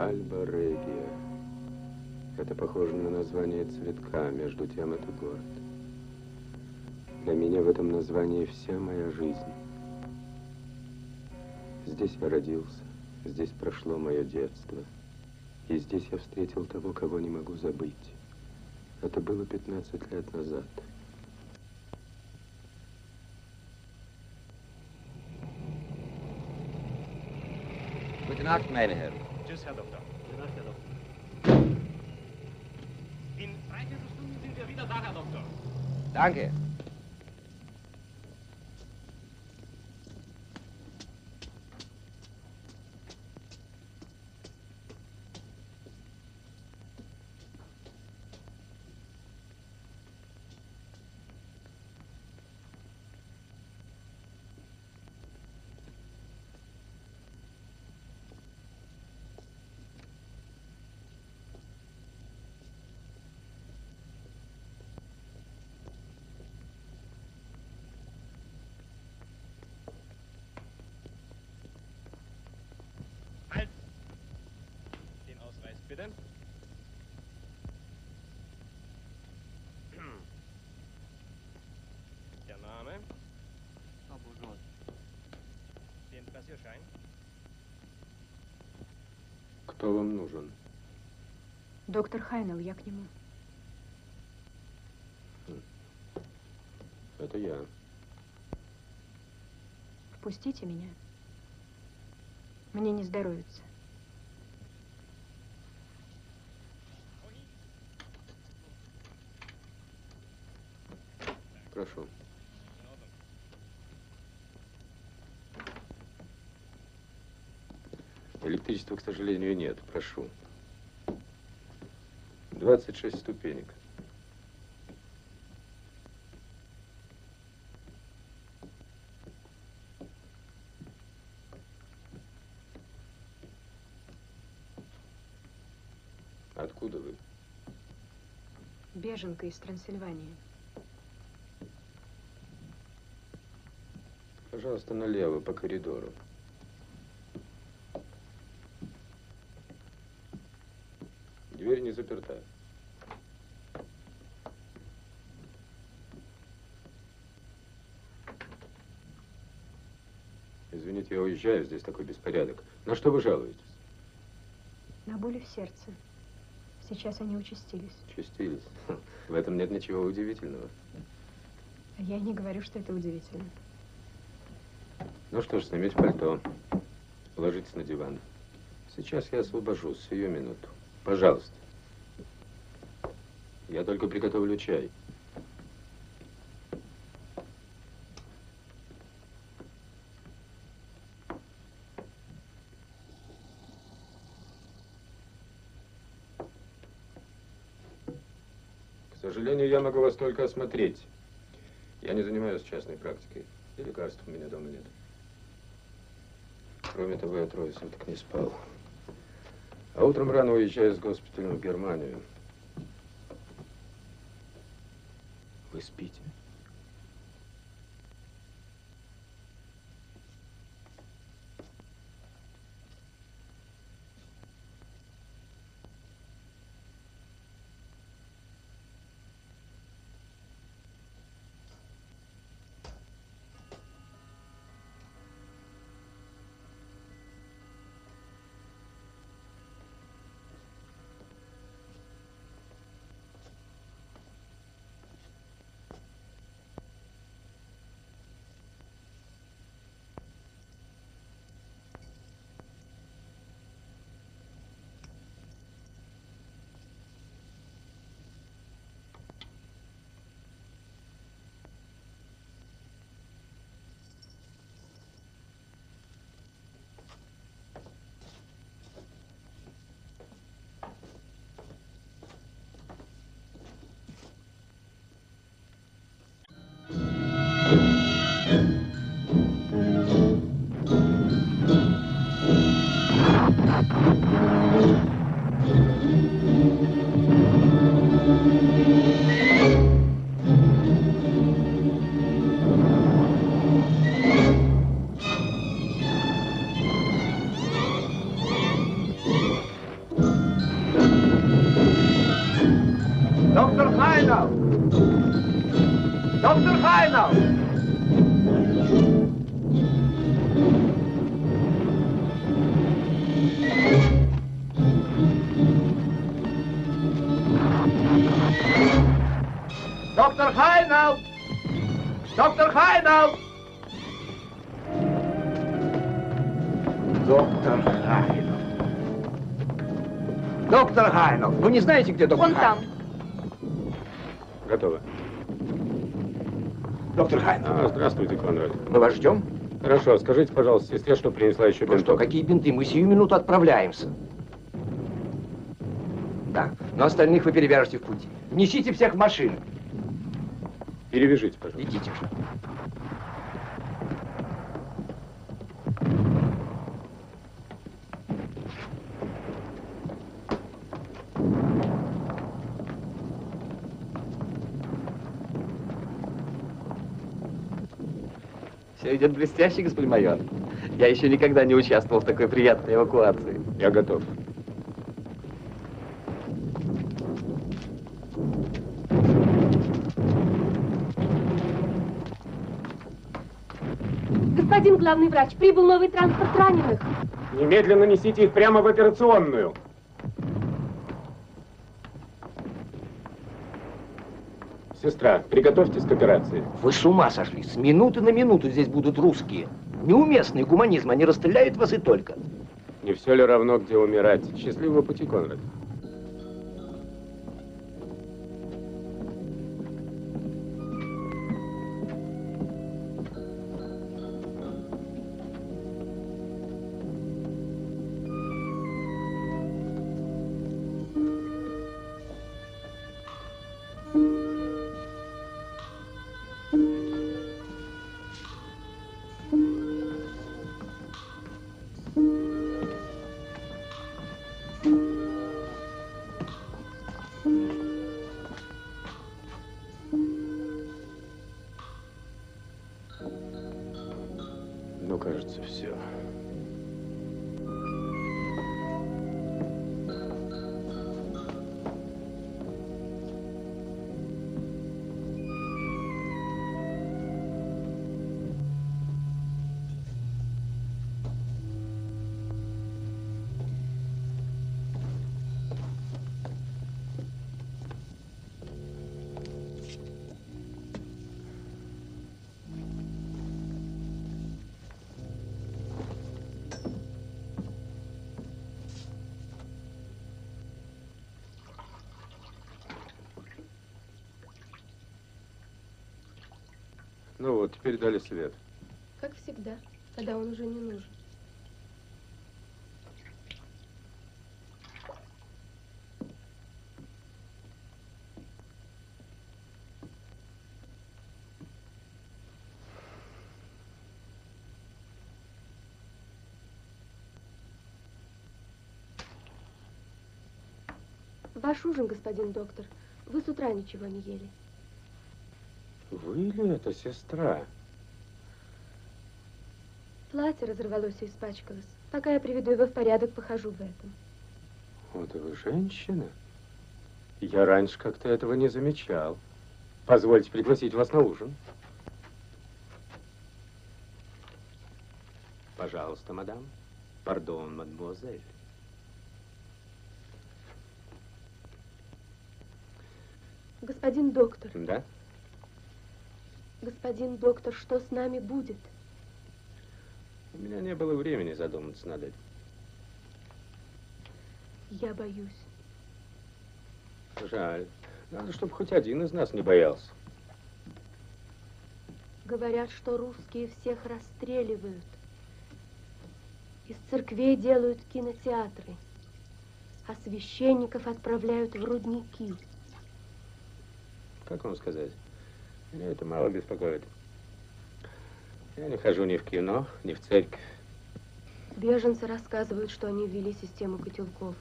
Альба Регия. Это похоже на название цветка, между тем это город. Для меня в этом названии вся моя жизнь. Здесь я родился, здесь прошло мое детство. И здесь я встретил того, кого не могу забыть. Это было 15 лет назад. Gute Nacht, meine Herren. Tschüss, Herr Doktor. Gute Nacht, Herr Doktor. In dreiviertel Stunden sind wir wieder da, Herr Doktor. Danke. Кто вам нужен? Доктор Хайнел, я к нему. Это я. Впустите меня. Мне не здоровится. Прошу. Электричества, к сожалению, нет. Прошу. 26 ступенек. Откуда вы? Беженка из Трансильвании. Пожалуйста, налево по коридору. Дверь не заперта. Извините, я уезжаю, здесь такой беспорядок. На что вы жалуетесь? На боли в сердце. Сейчас они участились. Чистились. В этом нет ничего удивительного. А я не говорю, что это удивительно. Ну что ж, снимите пальто. Ложитесь на диван. Сейчас я освобожусь, сию минуту. Пожалуйста. Я только приготовлю чай. К сожалению, я могу вас только осмотреть. Я не занимаюсь частной практикой. И лекарств у меня дома нет. Кроме того, я трое суток не спал. А утром рано уезжаю с госпиталем в Германию. Вы спите? Доктор Хайнал! Доктор Хайнал! Доктор Хайнал. Доктор Хайнал, вы не знаете, где доктор Вон там. Готово. Доктор Хайнал, А, здравствуйте, Конрад. мы вас ждем. Хорошо, скажите, пожалуйста, сестре, что принесла еще Ну что, какие бинты? Мы сию минуту отправляемся. Да, но остальных вы перевяжете в путь. Несите всех в машину. Перевяжите, пожалуйста. Идите же. Все идет блестяще, господин майор. Я еще никогда не участвовал в такой приятной эвакуации. Я готов. Главный врач, прибыл новый транспорт раненых. Немедленно несите их прямо в операционную. Сестра, приготовьтесь к операции. Вы с ума сошли. С минуты на минуту здесь будут русские. Неуместный гуманизм. Они расстреляют вас и только. Не все ли равно, где умирать? Счастливого пути, Конрад. Ну вот, теперь дали свет. Как всегда, когда он уже не нужен. Ваш ужин, господин доктор. Вы с утра ничего не ели. Вы ли это, сестра? Платье разорвалось и испачкалось. Пока я приведу его в порядок, похожу в этом. Вот вы женщина. Я раньше как-то этого не замечал. Позвольте пригласить вас на ужин. Пожалуйста, мадам. Пардон, мадемуазель. Господин доктор, Да? Господин доктор, что с нами будет? У меня не было времени задуматься над этим. Я боюсь. Жаль. Надо, чтобы хоть один из нас не боялся. Говорят, что русские всех расстреливают. Из церквей делают кинотеатры, а священников отправляют в рудники. Как вам сказать? Меня это мало беспокоит. Я не хожу ни в кино, ни в церковь. Беженцы рассказывают, что они ввели систему котелков.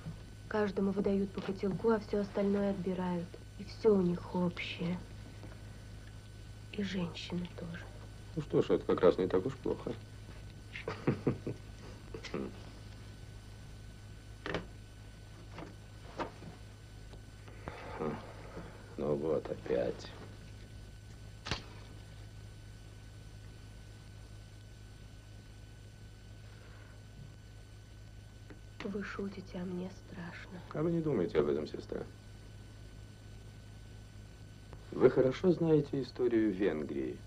Каждому выдают по котелку, а все остальное отбирают. И все у них общее. И женщины тоже. Ну что ж, это как раз не так уж плохо. Ну, Ну вот опять. Вы шутите, а мне страшно. А вы не думайте об этом, сестра. Вы хорошо знаете историю Венгрии.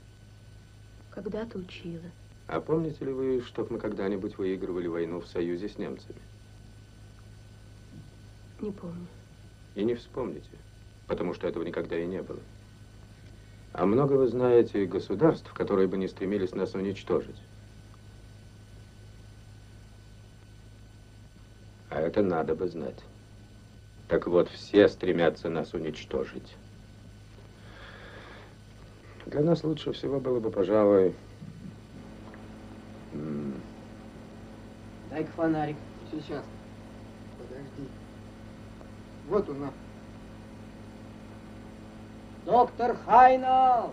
Когда-то учила. А помните ли вы, чтоб мы когда-нибудь выигрывали войну в союзе с немцами? Не помню. И не вспомните, потому что этого никогда и не было. А много вы знаете государств, которые бы не стремились нас уничтожить. А это надо бы знать. Так вот, все стремятся нас уничтожить. Для нас лучше всего было бы, пожалуй, Дай-ка фонарик. Сейчас. Подожди. Вот он. Доктор Хайнал!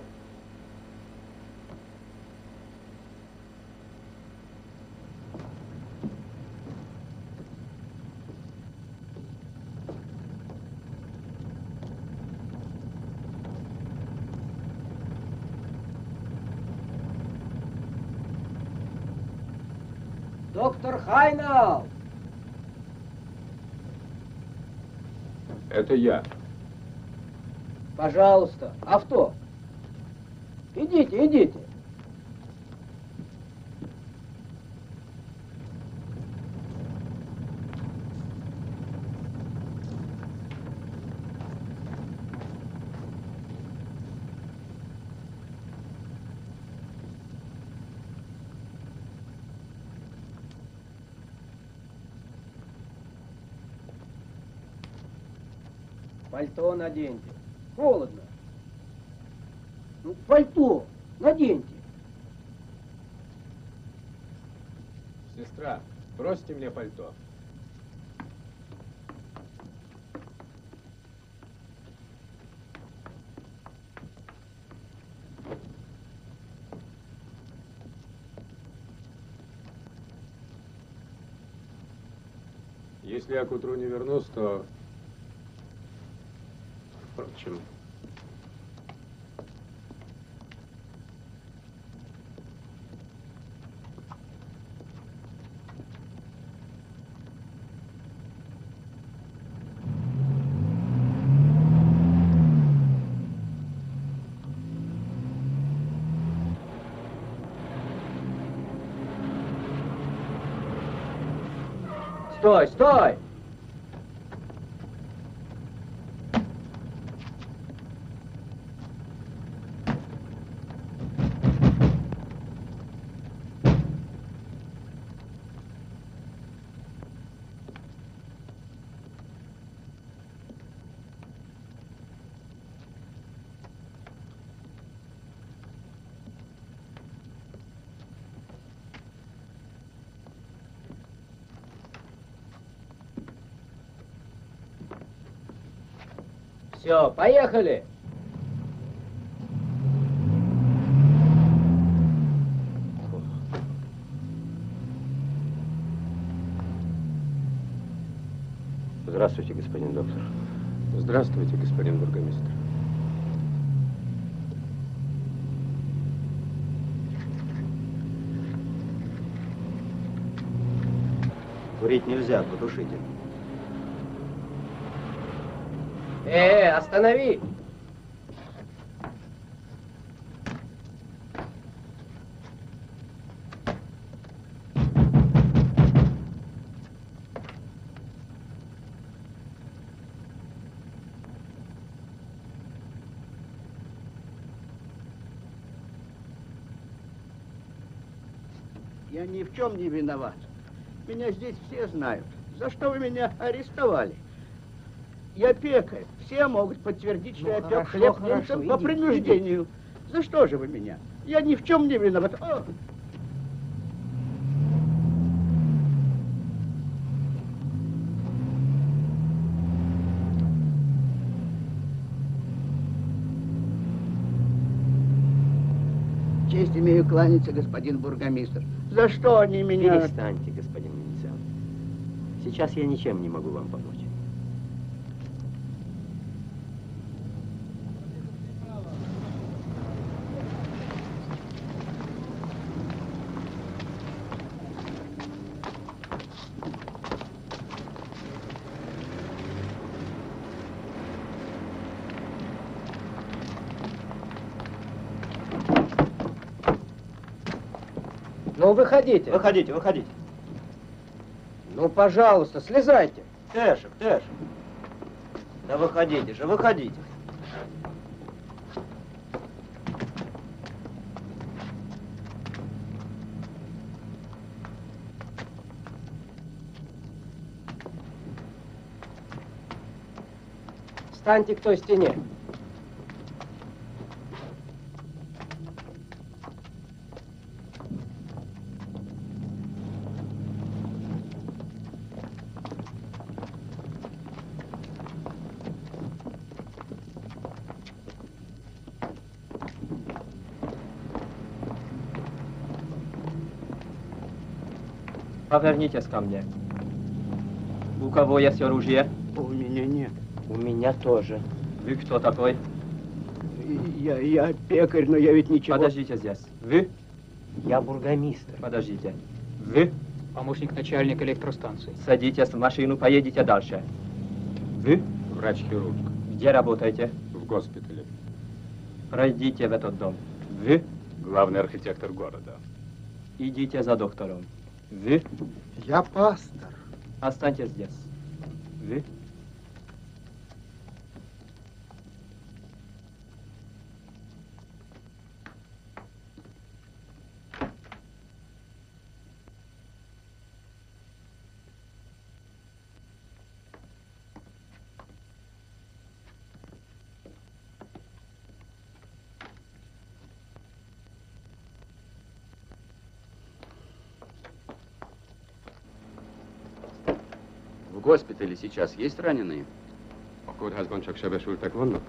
Доктор Хайнал! это я. Пожалуйста, авто. Идите, идите. Пальто наденьте. Холодно. Ну, пальто наденьте. Сестра, бросьте мне пальто. Если я к утру не вернусь, то... what, jim? Все, поехали! Здравствуйте, господин доктор. Здравствуйте, господин бургомистр. Курить нельзя, потушите. Э, останови! Я ни в чем не виноват. Меня здесь все знают. За что вы меня арестовали? Я пекарь. Все могут подтвердить, что Ну, я пек хлеб хорошо, немцам по иди, принуждению. За что же вы меня? Я ни в чем не виноват. О! Честь имею кланяться, господин бургомистр. За что они меня... Перестаньте, господин Венециан. Сейчас я ничем не могу вам помочь. Ну, выходите. Выходите, выходите. Ну, пожалуйста, слезайте. Тэшек, Тэшек. Да выходите же, выходите. Встаньте к той стене. Повернитесь ко мне. У кого есть оружие? У меня нет. У меня тоже. Вы кто такой? Я, я пекарь, но я ведь ничего... Подождите здесь. Вы? Я бургомистр. Подождите. Вы? Помощник начальника электростанции. Садитесь в машину, поедете дальше. Вы? Врач-хирург Где работаете? в госпитале. Пройдите в этот дом. Вы? Главный архитектор города. Идите за доктором. Вы? Я пастор. Останьтесь здесь. Вы? В госпитале сейчас есть раненые? A kórházban csak sebesültek vannak?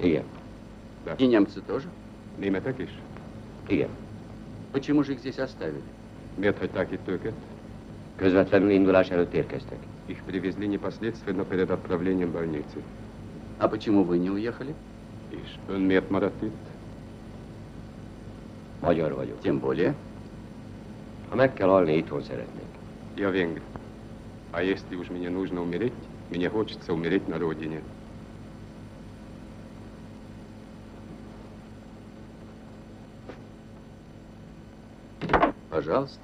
Igen. И немцы тоже? Németek is? Igen. Почему же их здесь оставили? Miért hagyták itt őket? Közvetlenül indulás előtt érkeztek. Их привезли непосредственно перед отправлением в больницы. А почему вы не уехали? És ön miért maradt itt? Magyar vagyok. Тем более. Ha meg kell halni, itthon szeretnék. Я венгр. А если уж мне нужно умереть, мне хочется умереть на родине. Пожалуйста.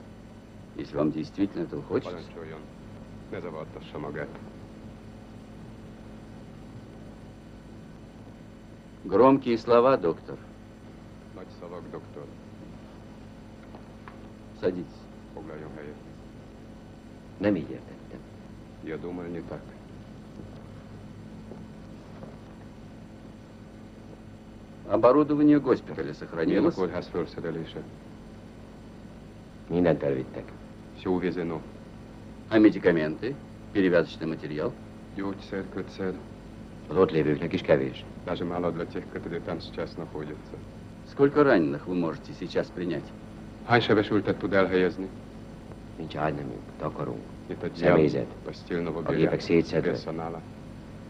Если вам действительно этого хочется. Громкие слова, доктор. Садитесь. Nem így értettem. Я думаю, не так. Оборудование госпиталя сохранилось? kórház felszerelése? Mindent elvittek. Все увезено. А медикаменты? Перевязочный материал? Kötszer, Az ott lévőknek is kevés. даже мало для тех, которые там сейчас находятся. Сколько раненых вы можете сейчас принять? Hány sebesültet tud elhelyezni? Nincs ágynemünk, takarunk. Itt egy Személyzet. постельного szétszedve. персонала.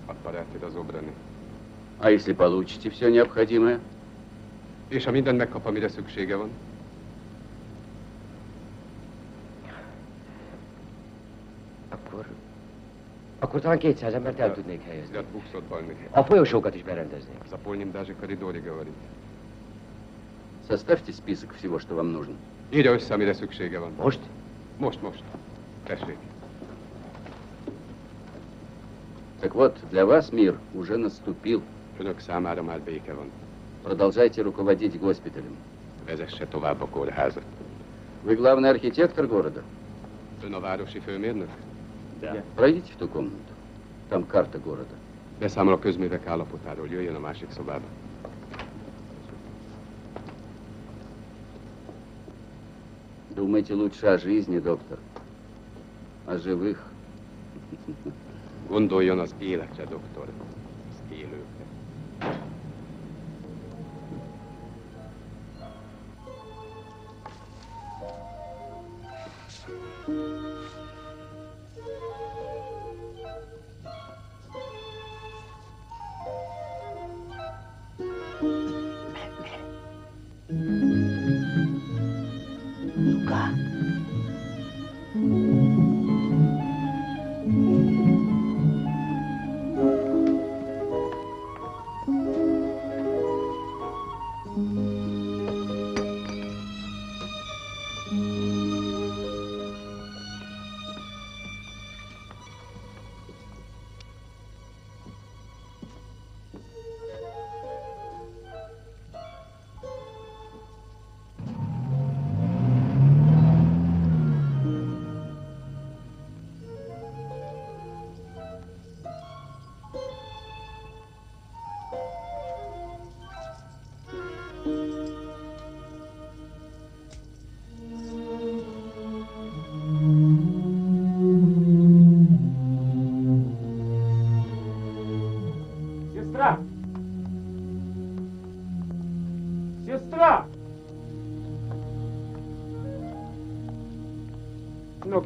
Аппараты разобраны. А если получите все необходимое? És ha mindent megkap, amire szüksége van, Akkor... Akkor talán 200 embert el tudnék helyezni. взгляд 200 больных. A folyosókat is berendeznék. Заполним даже коридоре, говорит. Составьте список всего, что вам нужно. Írja össze, amire szüksége van. Most? Most, most. Tessék. Так вот, для вас мир уже наступил. Продолжайте руководить госпиталем. Вы главный архитектор города? Főmérnök? Пройдите в ту комнату. Там карта города. Beszámol a közművek állapotáról. Jöjjön a másik szobába. Думайте лучше о жизни, доктор. О живых. Gondoljon az életre, doktor.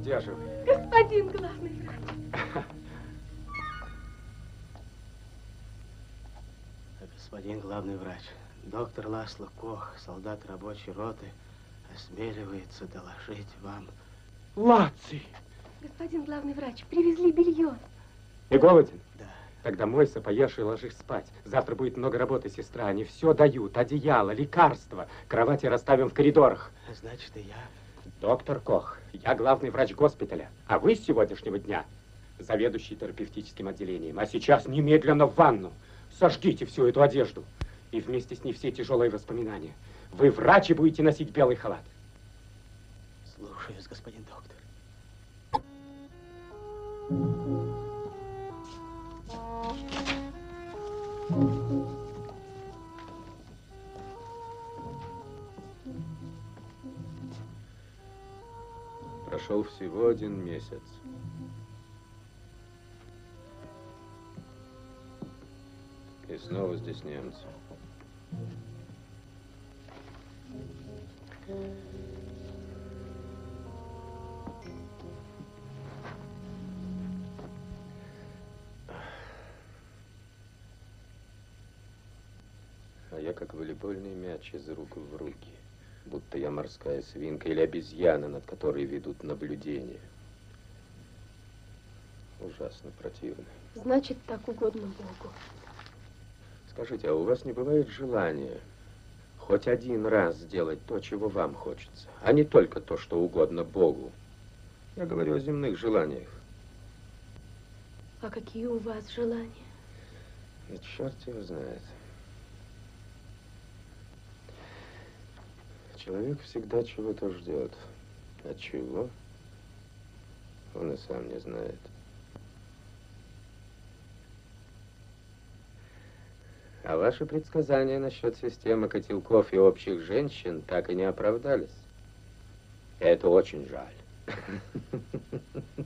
Вы? Господин главный врач. Господин главный врач, доктор Ласло Кох, солдат рабочей роты, осмеливается доложить вам. Лаций! Господин главный врач, привезли белье. И голоден? Да. Тогда мойся, поешь и ложись спать. Завтра будет много работы, сестра. Они все дают. Одеяло, лекарства. Кровати расставим в коридорах. Значит, и я. Доктор Кох, я главный врач госпиталя. А вы с сегодняшнего дня заведующий терапевтическим отделением. А сейчас немедленно в ванну. Сожгите всю эту одежду. И вместе с ней все тяжелые воспоминания. Вы врач и будете носить белый халат. Слушаюсь, господин доктор. Прошел всего один месяц. И снова здесь немцы. А я как волейбольный мяч из рук в руки. Будто я морская свинка или обезьяна, над которой ведут наблюдение. Ужасно противно. Значит, так угодно Богу. Скажите, а у вас не бывает желания хоть один раз сделать то, чего вам хочется, а не только то, что угодно Богу? Я говорю о земных желаниях. А какие у вас желания? Да черт его знает. Человек всегда чего-то ждет. А чего? Он и сам не знает. А ваши предсказания насчет системы котелков и общих женщин так и не оправдались. Это очень жаль.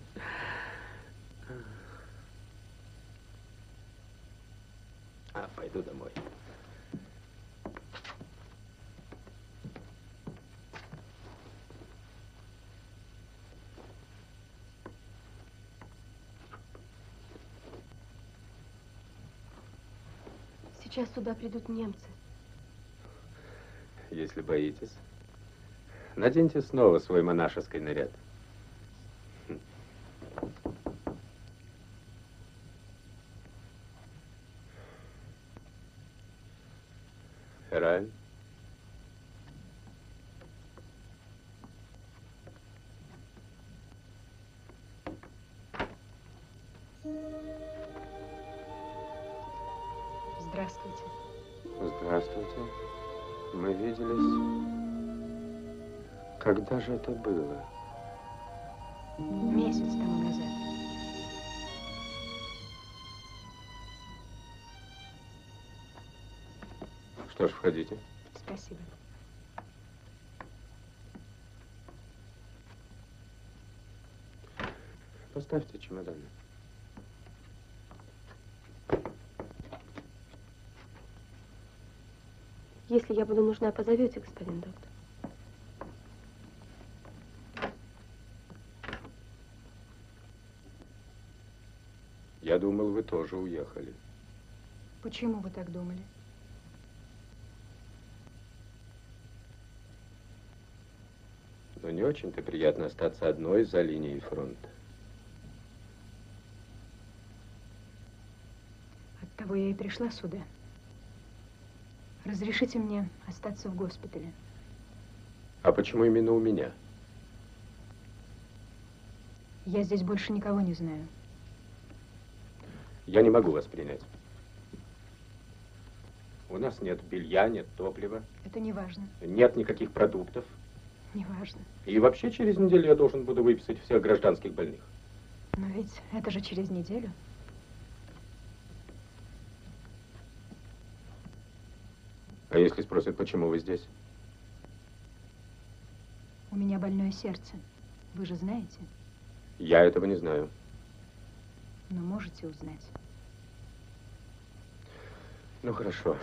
А, пойду домой. Сейчас сюда придут немцы. Если боитесь, наденьте снова свой монашеский наряд. Же это было? Месяц тому назад. Что ж, входите. Спасибо. Поставьте чемоданы. Если я буду нужна, позовете, господин доктор. Я думал, вы тоже уехали. Почему вы так думали? Но не очень-то приятно остаться одной за линией фронта. Оттого я и пришла сюда. Разрешите мне остаться в госпитале. А почему именно у меня? Я здесь больше никого не знаю. Я не могу вас принять. У нас нет белья, нет топлива, Это не важно. нет никаких продуктов. Не важно. И вообще через неделю я должен буду выписать всех гражданских больных. Но ведь это же через неделю. А если спросят, почему вы здесь? У меня больное сердце. Вы же знаете, Я этого не знаю. но можете узнать. Ну, хорошо.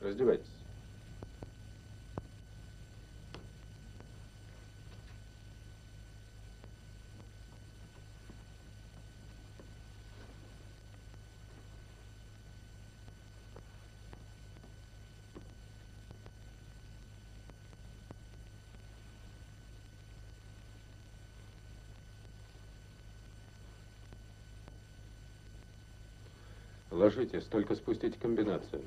Раздевайтесь. Ложитесь, только спустите комбинацию.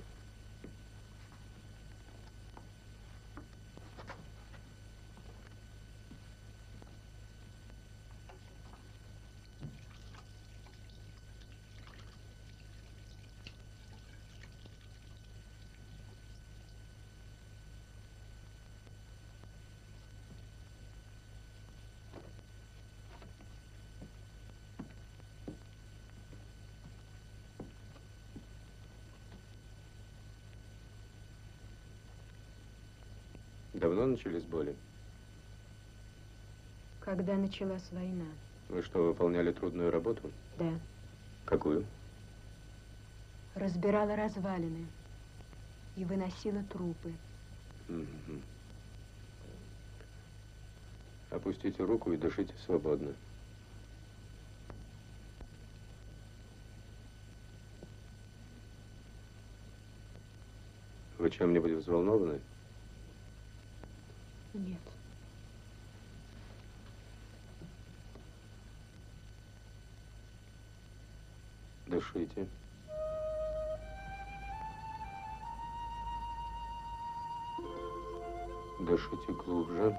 Давно начались боли? Когда началась война? Вы что, выполняли трудную работу? Да. Какую? Разбирала развалины и выносила трупы. Мгм. Опустите руку и дышите свободно. Вы чем-нибудь взволнованы? Нет. Дышите. Дышите глубже.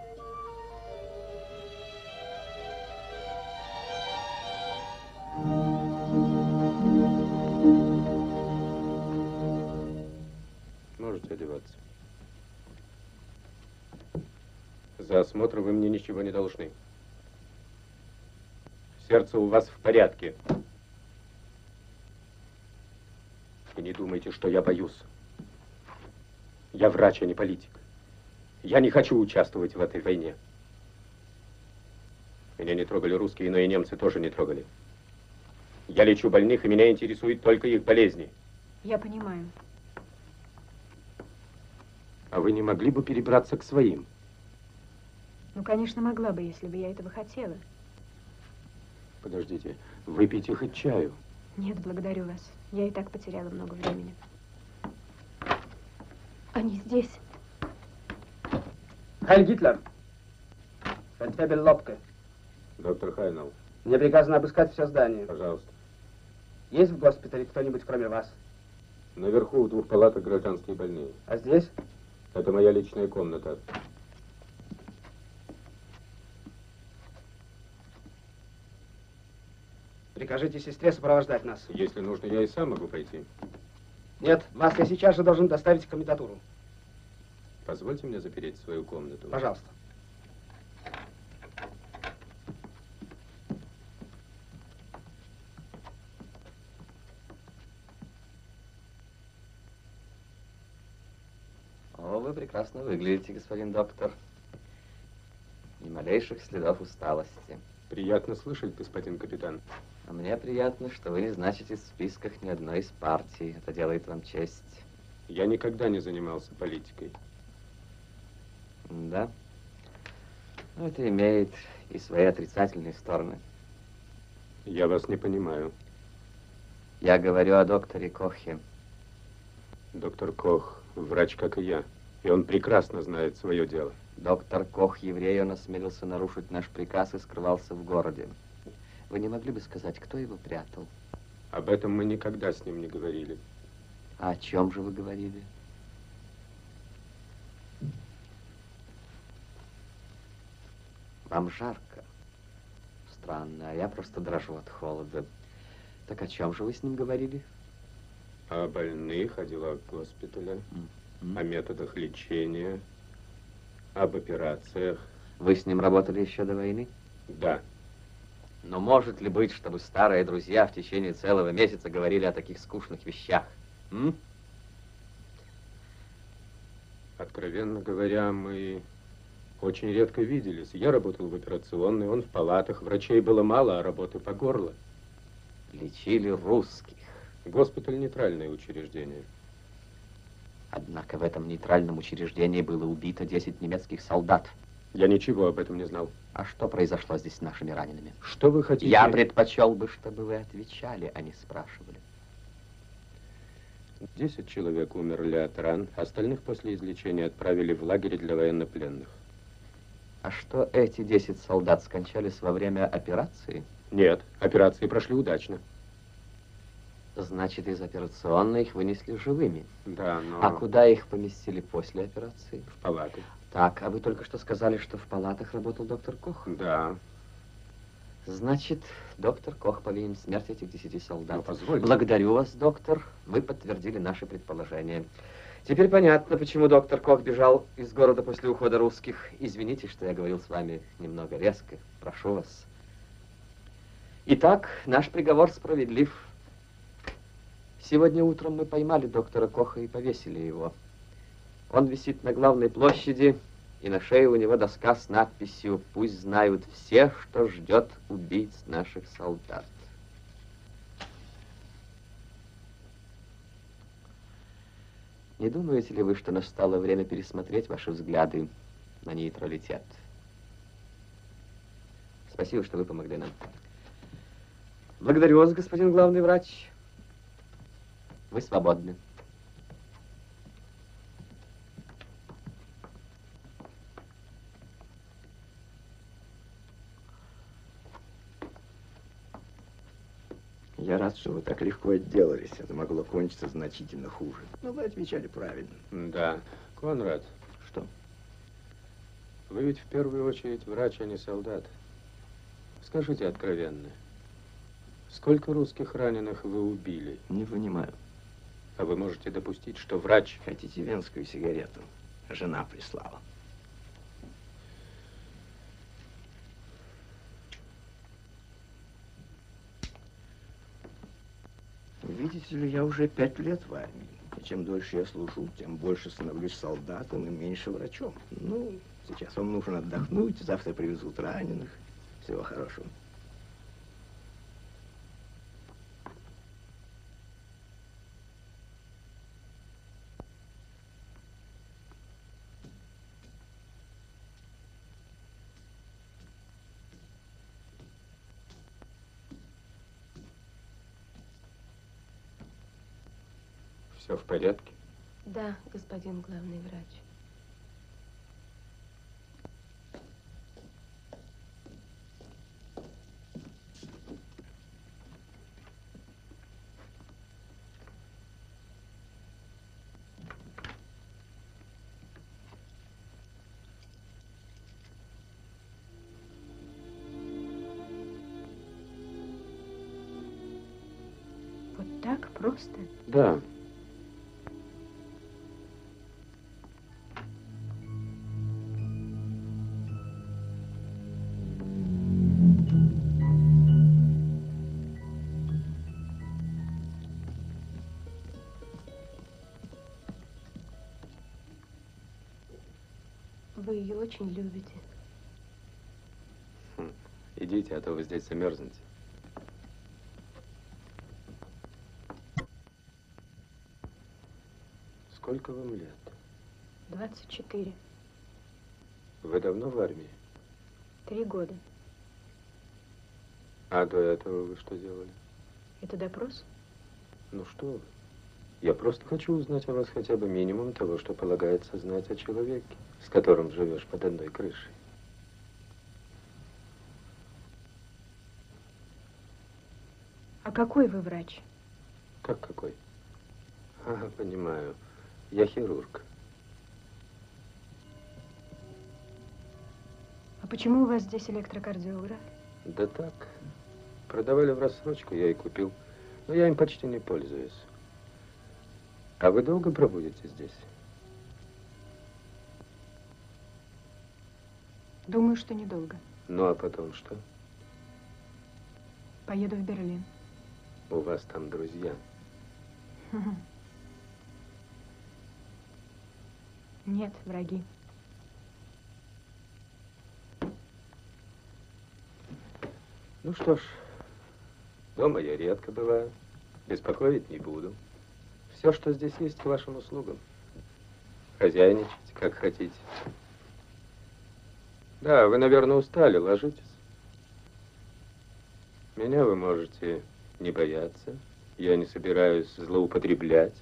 За осмотр вы мне ничего не должны. Сердце у вас в порядке. И не думайте, что я боюсь. Я врач, а не политик. Я не хочу участвовать в этой войне. Меня не трогали русские, но и немцы тоже не трогали. Я лечу больных, и меня интересуют только их болезни. Я понимаю. А вы не могли бы перебраться к своим? Ну, конечно, могла бы, если бы я этого хотела. Подождите, выпейте хоть чаю. Нет, благодарю вас. Я и так потеряла много времени. Они здесь. Хайль Гитлер. Фельдфебель Лобке. Доктор Хайнал, Мне приказано обыскать все здание. пожалуйста. Есть в госпитале кто-нибудь, кроме вас? Наверху в двух палатах гражданские больные. А здесь? Это моя личная комната. Прикажите сестре сопровождать нас. Если нужно, я и сам могу пойти. Нет, вас я сейчас же должен доставить в комендатуру. Позвольте мне запереть свою комнату. Пожалуйста. О, вы прекрасно выглядите, господин доктор. Ни малейших следов усталости. Приятно слышать, господин капитан. А мне приятно, что вы не значитесь в списках ни одной из партий. Это делает вам честь. Я никогда не занимался политикой. Да. Но это имеет и свои отрицательные стороны. Я вас не понимаю. Я говорю о докторе Кохе. Доктор Кох врач, как и я. И он прекрасно знает свое дело. Доктор Кох, еврей, он осмелился нарушить наш приказ и скрывался в городе. Вы не могли бы сказать, кто его прятал? Об этом мы никогда с ним не говорили. А о чем же вы говорили? Вам жарко. Странно, а я просто дрожу от холода. Так о чем же вы с ним говорили? О больных, о делах госпиталя, М? о методах лечения, об операциях. Вы с ним работали еще до войны? Да. Но может ли быть, чтобы старые друзья в течение целого месяца говорили о таких скучных вещах? М? Откровенно говоря, мы очень редко виделись. Я работал в операционной, он в палатах. Врачей было мало, а работы по горло. Лечили русских. Госпиталь – нейтральное учреждение. Однако в этом нейтральном учреждении было убито 10 немецких солдат. Я ничего об этом не знал. А что произошло здесь с нашими ранеными? Что вы хотите? Я предпочел бы, чтобы вы отвечали, а не спрашивали. Десять человек умерли от ран, остальных после излечения отправили в лагерь для военнопленных. А что эти 10 солдат скончались во время операции? Нет, операции прошли удачно. Значит, из операционной их вынесли живыми. Да, но... А куда их поместили после операции? В палаты. Так, а вы только что сказали, что в палатах работал доктор Кох? Да. Значит, доктор Кох повинен в смерти этих десяти солдат. Ну, позвольте. Благодарю вас, доктор. Вы подтвердили наши предположения. Теперь понятно, почему доктор Кох бежал из города после ухода русских. Извините, что я говорил с вами немного резко. Прошу вас. Итак, наш приговор справедлив. Сегодня утром мы поймали доктора Коха и повесили его. Он висит на главной площади, и на шее у него доска с надписью «Пусть знают все, что ждет убийц наших солдат». Не думаете ли вы, что настало время пересмотреть ваши взгляды на нейтралитет? Спасибо, что вы помогли нам. Благодарю вас, господин главный врач. Вы свободны. Я рад, что вы так легко отделались. Это могло кончиться значительно хуже. Но вы отвечали правильно. Да. Конрад. Что? Вы ведь в первую очередь врач, а не солдат. Скажите откровенно, сколько русских раненых вы убили? Не понимаю. А вы можете допустить, что врач... Хотите венскую сигарету? Жена прислала. Видите ли, я уже пять лет в армии. И чем дольше я служу, тем больше становлюсь солдатом и меньше врачом. Ну, сейчас вам нужно отдохнуть, завтра привезут раненых. Всего хорошего. Все в порядке? Да, господин главный врач. Вот так просто? Да. Очень любите. Хм. Идите, а то вы здесь замерзнете. Сколько вам лет? 24. Вы давно в армии? Три года. А до этого вы что делали? Это допрос? Ну что вы? Я просто хочу узнать о вас хотя бы минимум того, что полагается знать о человеке, с которым живешь под одной крышей. А какой вы врач? Как какой? Ага, понимаю. Я хирург. А почему у вас здесь электрокардиограф? Да так. Продавали в рассрочку, я и купил. Но я им почти не пользуюсь. А вы долго пробудете здесь? Думаю, что недолго. Ну, а потом что? Поеду в Берлин. У вас там друзья. Нет, враги. Ну что ж, дома я редко бываю. Беспокоить не буду. Все, что здесь есть, к вашим услугам. Хозяйничайте, как хотите. Да, вы, наверное, устали. Ложитесь. Меня вы можете не бояться. Я не собираюсь злоупотреблять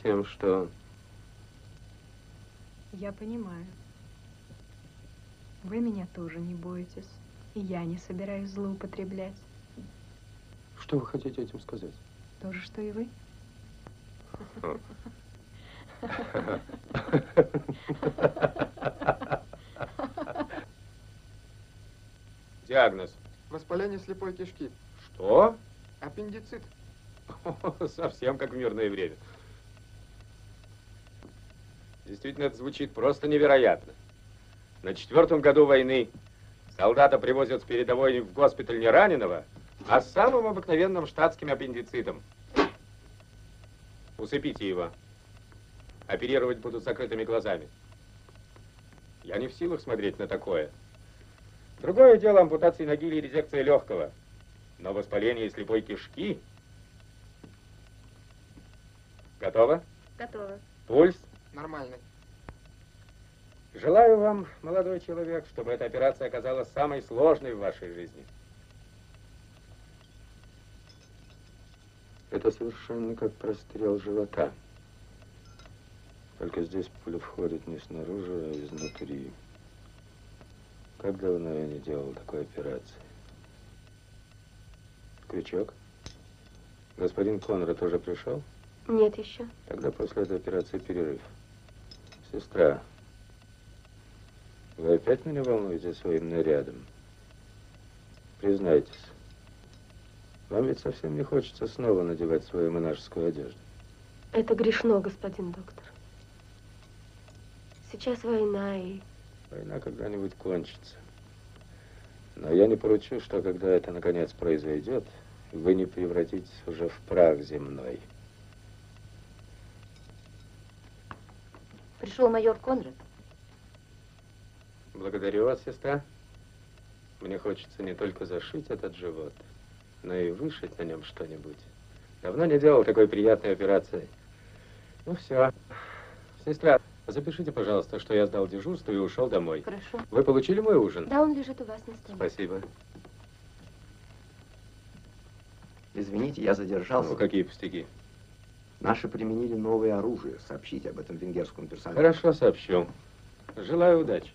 тем, что... Я понимаю. Вы меня тоже не боитесь. И я не собираюсь злоупотреблять. Что вы хотите этим сказать? То же, что и вы. Диагноз. Воспаление слепой кишки. Что? Аппендицит. Совсем как в мирное время. Действительно, это звучит просто невероятно. На четвертом году войны солдата привозят с передовой в госпиталь не раненого, а с самым обыкновенным штатским аппендицитом. Усыпите его. Оперировать будут закрытыми глазами. Я не в силах смотреть на такое. Другое дело ампутации ноги или резекция легкого. Но воспаление слепой кишки... Готово? Готово. Пульс? Нормальный. Желаю вам, молодой человек, чтобы эта операция оказалась самой сложной в вашей жизни. Это совершенно как прострел живота. Только здесь пуля входит не снаружи, а изнутри. Как давно я не делал такой операции? Крючок? Господин Конрад тоже пришел? Нет еще. Тогда после этой операции перерыв. Сестра, вы опять меня волнуете своим нарядом? Признайтесь, вам ведь совсем не хочется снова надевать свою монашескую одежду. Это грешно, господин доктор. Сейчас война и... Война когда-нибудь кончится. Но я не поручу, что когда это наконец произойдет, вы не превратитесь уже в прах земной. Пришел майор Конрад. Благодарю вас, сестра. Мне хочется не только зашить этот живот, но и вышить на нем что-нибудь. Давно не делал такой приятной операции. Ну все. Сестра, запишите, пожалуйста, что я сдал дежурство и ушел домой. Хорошо. Вы получили мой ужин? Да, он лежит у вас на столе. Спасибо. Извините, я задержался. Ну, какие пустяки? Наши применили новое оружие. Сообщите об этом венгерскому персоналу. Хорошо, сообщу. Желаю удачи.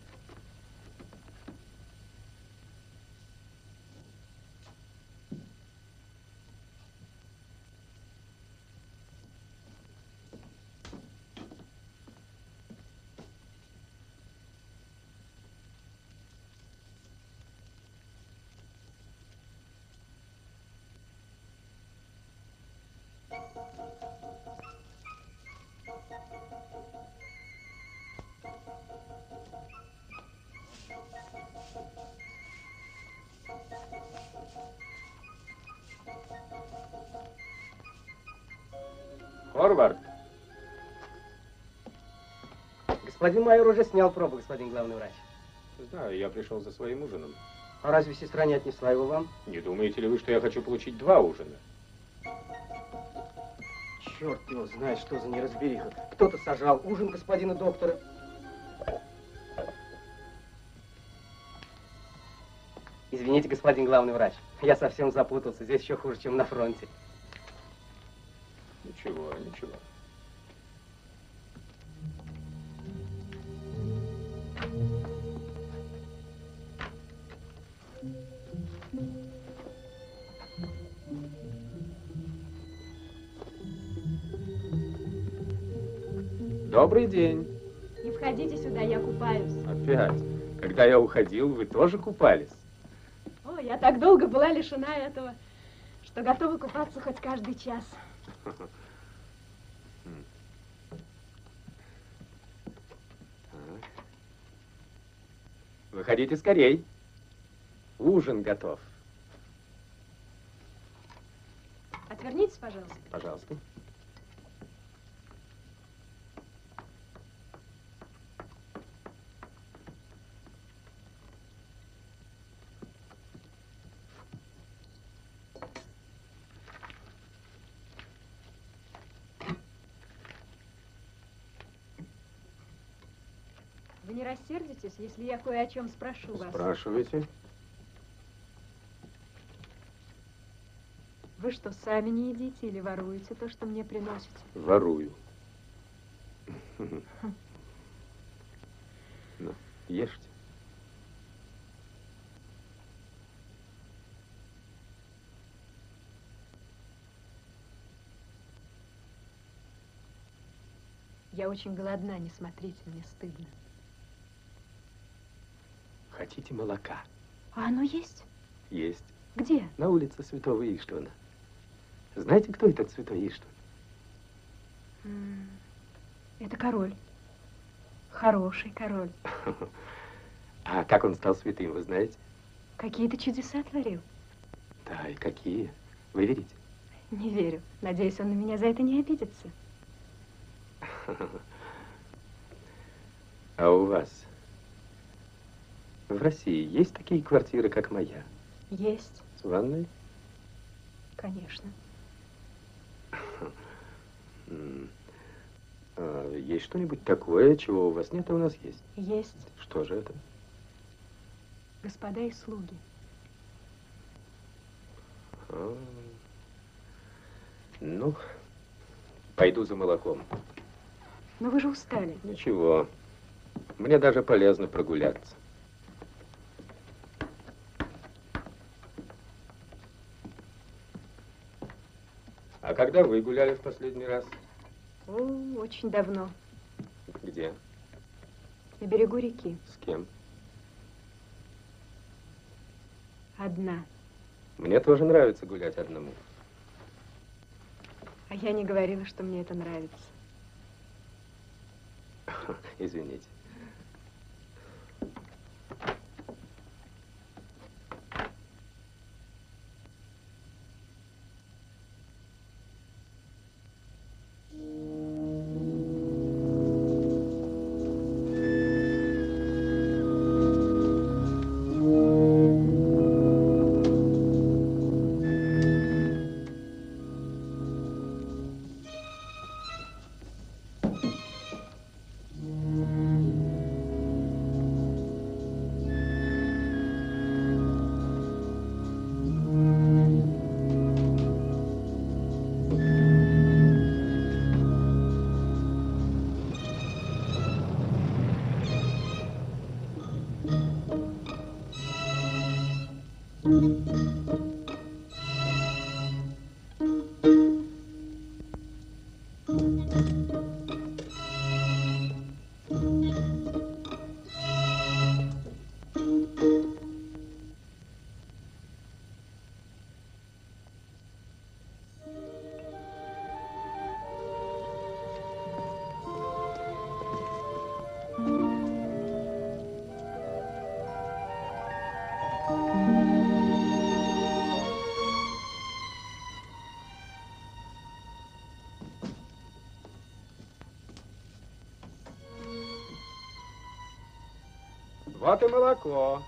Форвард. Господин майор уже снял пробу, господин главный врач. Знаю, я пришел за своим ужином. А разве сестра не отнесла его вам? Не думаете ли вы, что я хочу получить два ужина? Черт его знает, что за неразбериха. Кто-то сажал ужин господина доктора. Извините, господин главный врач. Я совсем запутался. Здесь еще хуже, чем на фронте. Добрый день. Не входите сюда, я купаюсь. Опять. Когда я уходил, вы тоже купались? О, я так долго была лишена этого, что готова купаться хоть каждый час. Выходите скорей. Ужин готов. Отвернитесь, пожалуйста. Пожалуйста. Рассердитесь, если я кое о чем спрошу вас? Спрашивайте. Вы что, сами не едите или воруете то, что мне приносите? Ворую. Ну, ешьте. Я очень голодна, не смотрите, мне стыдно. Хотите молока? А оно есть? Есть. Где? На улице Святого Иштвана. Знаете, кто этот Святой Иштван? Это король. Хороший король. А как он стал святым, вы знаете? Какие-то чудеса творил. Да, и какие? Вы верите? Не верю. Надеюсь, он на меня за это не обидится. А у вас в России есть такие квартиры, как моя? Есть, С ванной? конечно. М. А есть что-нибудь такое, чего у вас нет, а у нас есть? Есть Что же это? господа и слуги. А. Ну, пойду за молоком. Но вы же устали. Ничего. Мне даже полезно прогуляться. А когда вы гуляли в последний раз? О, очень давно. Где? На берегу реки. С кем? Одна. Мне тоже нравится гулять одному. А я не говорила, что мне это нравится. Извините. Вот и молоко.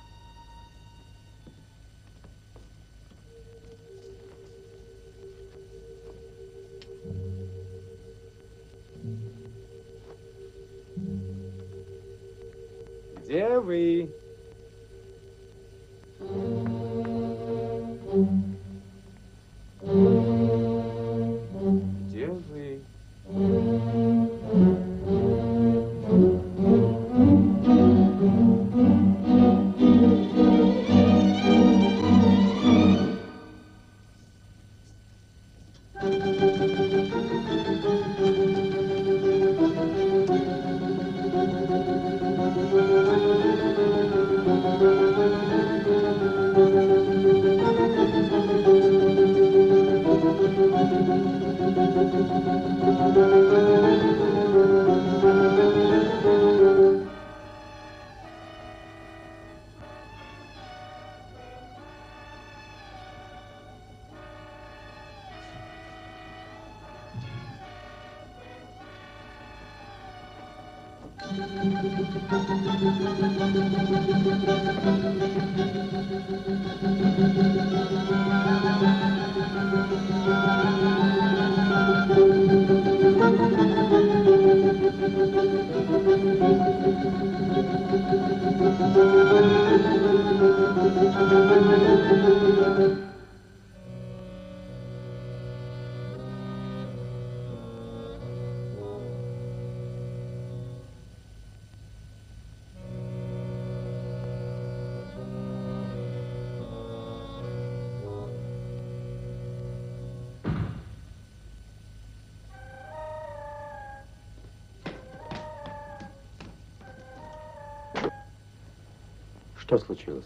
Что случилось?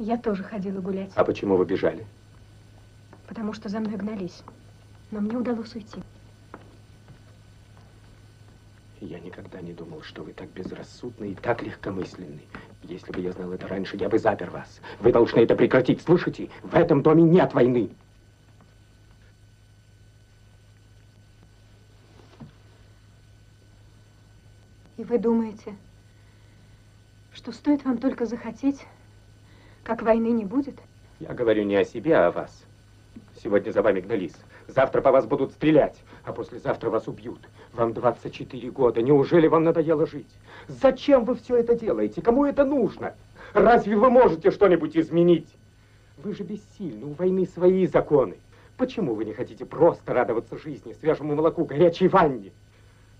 Я тоже ходила гулять, А почему вы бежали? потому что за мной гнались. Но мне удалось уйти. Я никогда не думал, что вы так безрассудны и так легкомысленны. Если бы я знал это раньше, я бы запер вас. Вы должны это прекратить, слышите? В этом доме нет войны. И вы думаете, что стоит вам только захотеть, как войны не будет? Я говорю не о себе, а о вас. Сегодня за вами гнались. Завтра по вас будут стрелять, а послезавтра вас убьют. Вам 24 года. Неужели вам надоело жить? Зачем вы все это делаете? Кому это нужно? Разве вы можете что-нибудь изменить? Вы же бессильны, у войны свои законы. Почему вы не хотите просто радоваться жизни, свежему молоку, горячей ванне?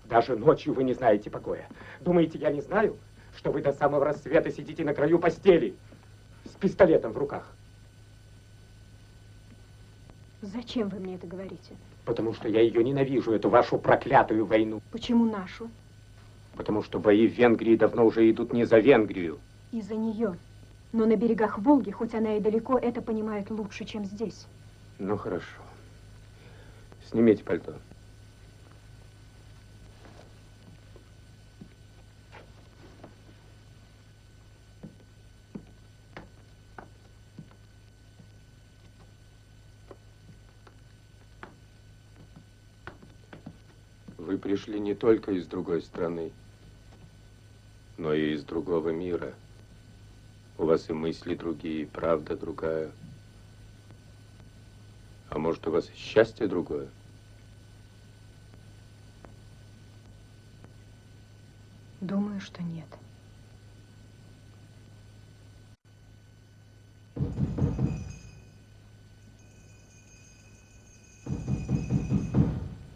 Даже ночью вы не знаете покоя. Думаете, я не знаю, что вы до самого рассвета сидите на краю постели с пистолетом в руках? Зачем вы мне это говорите? Потому что я ее ненавижу, эту вашу проклятую войну. Почему нашу? Потому что бои в Венгрии давно уже идут не за Венгрию. Из-за нее. Но на берегах Волги, хоть она и далеко, это понимают лучше, чем здесь. Ну, хорошо. Снимите пальто. Вы пришли не только из другой страны, но и из другого мира. У вас и мысли другие, и правда другая. А может, у вас и счастье другое? Думаю, что нет.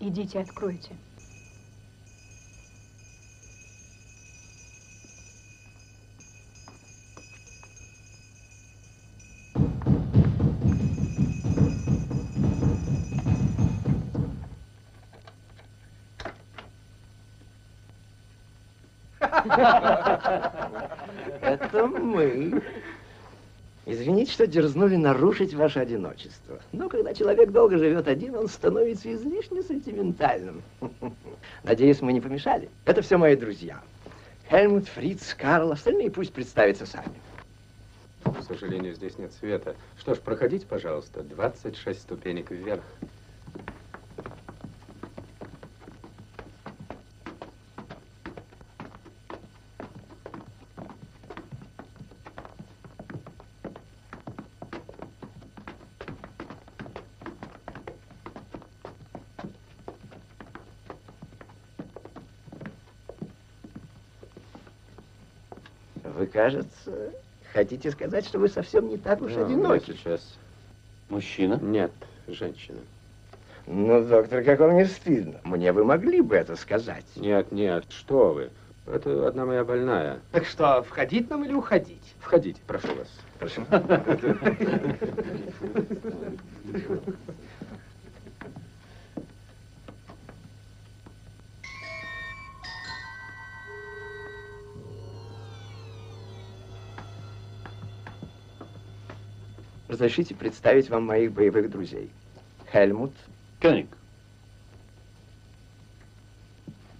Идите, откройте. Это мы. Извините, что дерзнули нарушить ваше одиночество. Но когда человек долго живет один, он становится излишне сентиментальным. Надеюсь, мы не помешали. Это все мои друзья. Хельмут, Фриц, Карл, остальные пусть представятся сами. К сожалению, здесь нет света. Что ж, проходите, пожалуйста. 26 ступенек вверх. Вы, кажется, хотите сказать, что вы совсем не так уж Да, одиноки. я сейчас. Мужчина? Нет, женщина. Ну, доктор, как вам не стыдно? Мне вы могли бы это сказать. Нет, нет, что вы. Это одна моя больная. Так что, входить нам или уходить? Входите, прошу вас. Прошу. Разрешите представить вам моих боевых друзей. Хельмут, Кёник.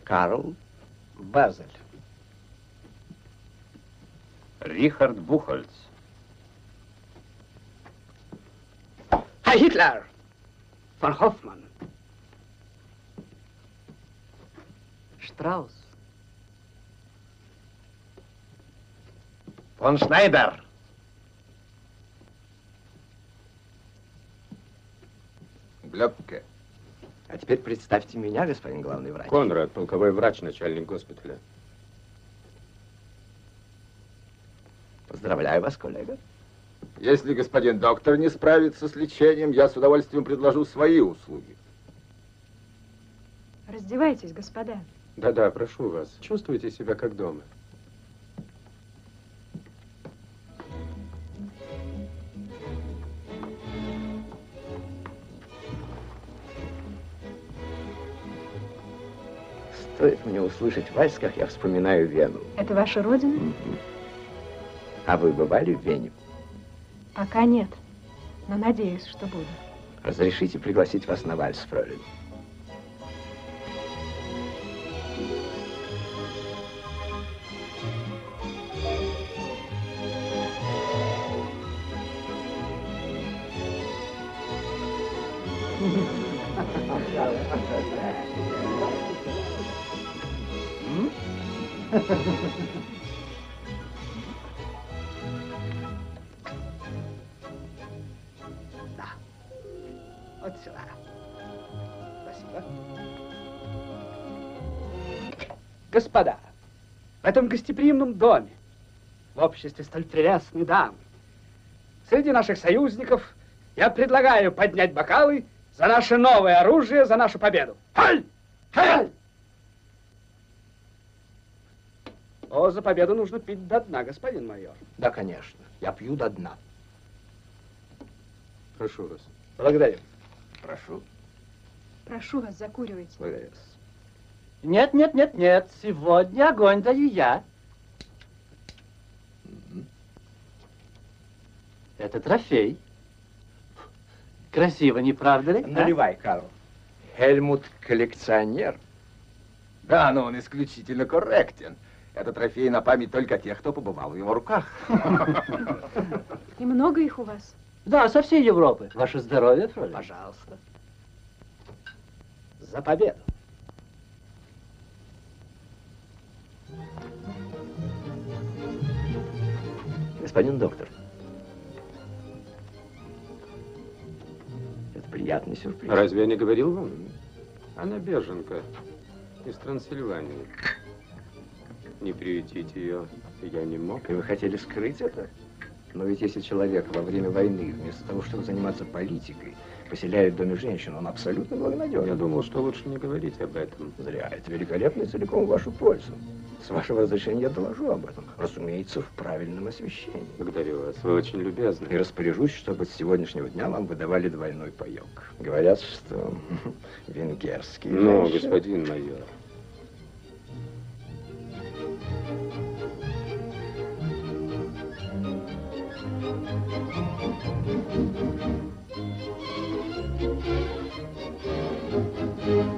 Карл, Базель. Рихард Бухольц. Herr Hitler! Von Hoffmann. Штраус. Фон Шнайдер. Глёбке. а теперь представьте меня, господин главный врач. Конрад, полковой врач, начальник госпиталя. Поздравляю вас, коллега. Если господин доктор не справится с лечением, я с удовольствием предложу свои услуги. Раздевайтесь, господа. Да-да, прошу вас, чувствуйте себя как дома. Стоит мне услышать вальс, как я вспоминаю Вену. Это ваша родина? А вы бывали в Вене? Пока нет, но надеюсь, что буду. Разрешите пригласить вас на вальс, фролин. Да. Вот сюда. Спасибо. Господа, в этом гостеприимном доме, в обществе столь прелестной дамы, среди наших союзников я предлагаю поднять бокалы за наше новое оружие, за нашу победу. Халь! Халь! О, за победу нужно пить до дна, господин майор. Да, конечно. Я пью до дна. Прошу вас. Благодарю. Прошу. Прошу вас, закуривайте. Благодарю. Нет, нет, нет, нет. Сегодня огонь даю я. Это трофей. Красиво, не правда ли? а? Наливай, Карл. Хельмут коллекционер. Да, но он исключительно корректен. Это трофей на память только тех, кто побывал в его руках. И много их у вас? Да, со всей Европы. Ваше здоровье, Фролин. Пожалуйста. За победу. Господин доктор. Это приятный сюрприз. Разве я не говорил вам? Она беженка из Трансильвании. Не приютить ее я не мог. И вы хотели скрыть это? Но ведь если человек во время войны, вместо того, чтобы заниматься политикой, поселяет в доме женщин, он абсолютно благонадежен. Я думал, что лучше не говорить об этом. Зря. Это великолепно и целиком в вашу пользу. С вашего разрешения я доложу об этом. Разумеется, в правильном освещении. Благодарю вас. Вы очень любезны. И распоряжусь, чтобы с сегодняшнего дня вам выдавали двойной паек. Говорят, что венгерский. Ну, господин майор. Thank you.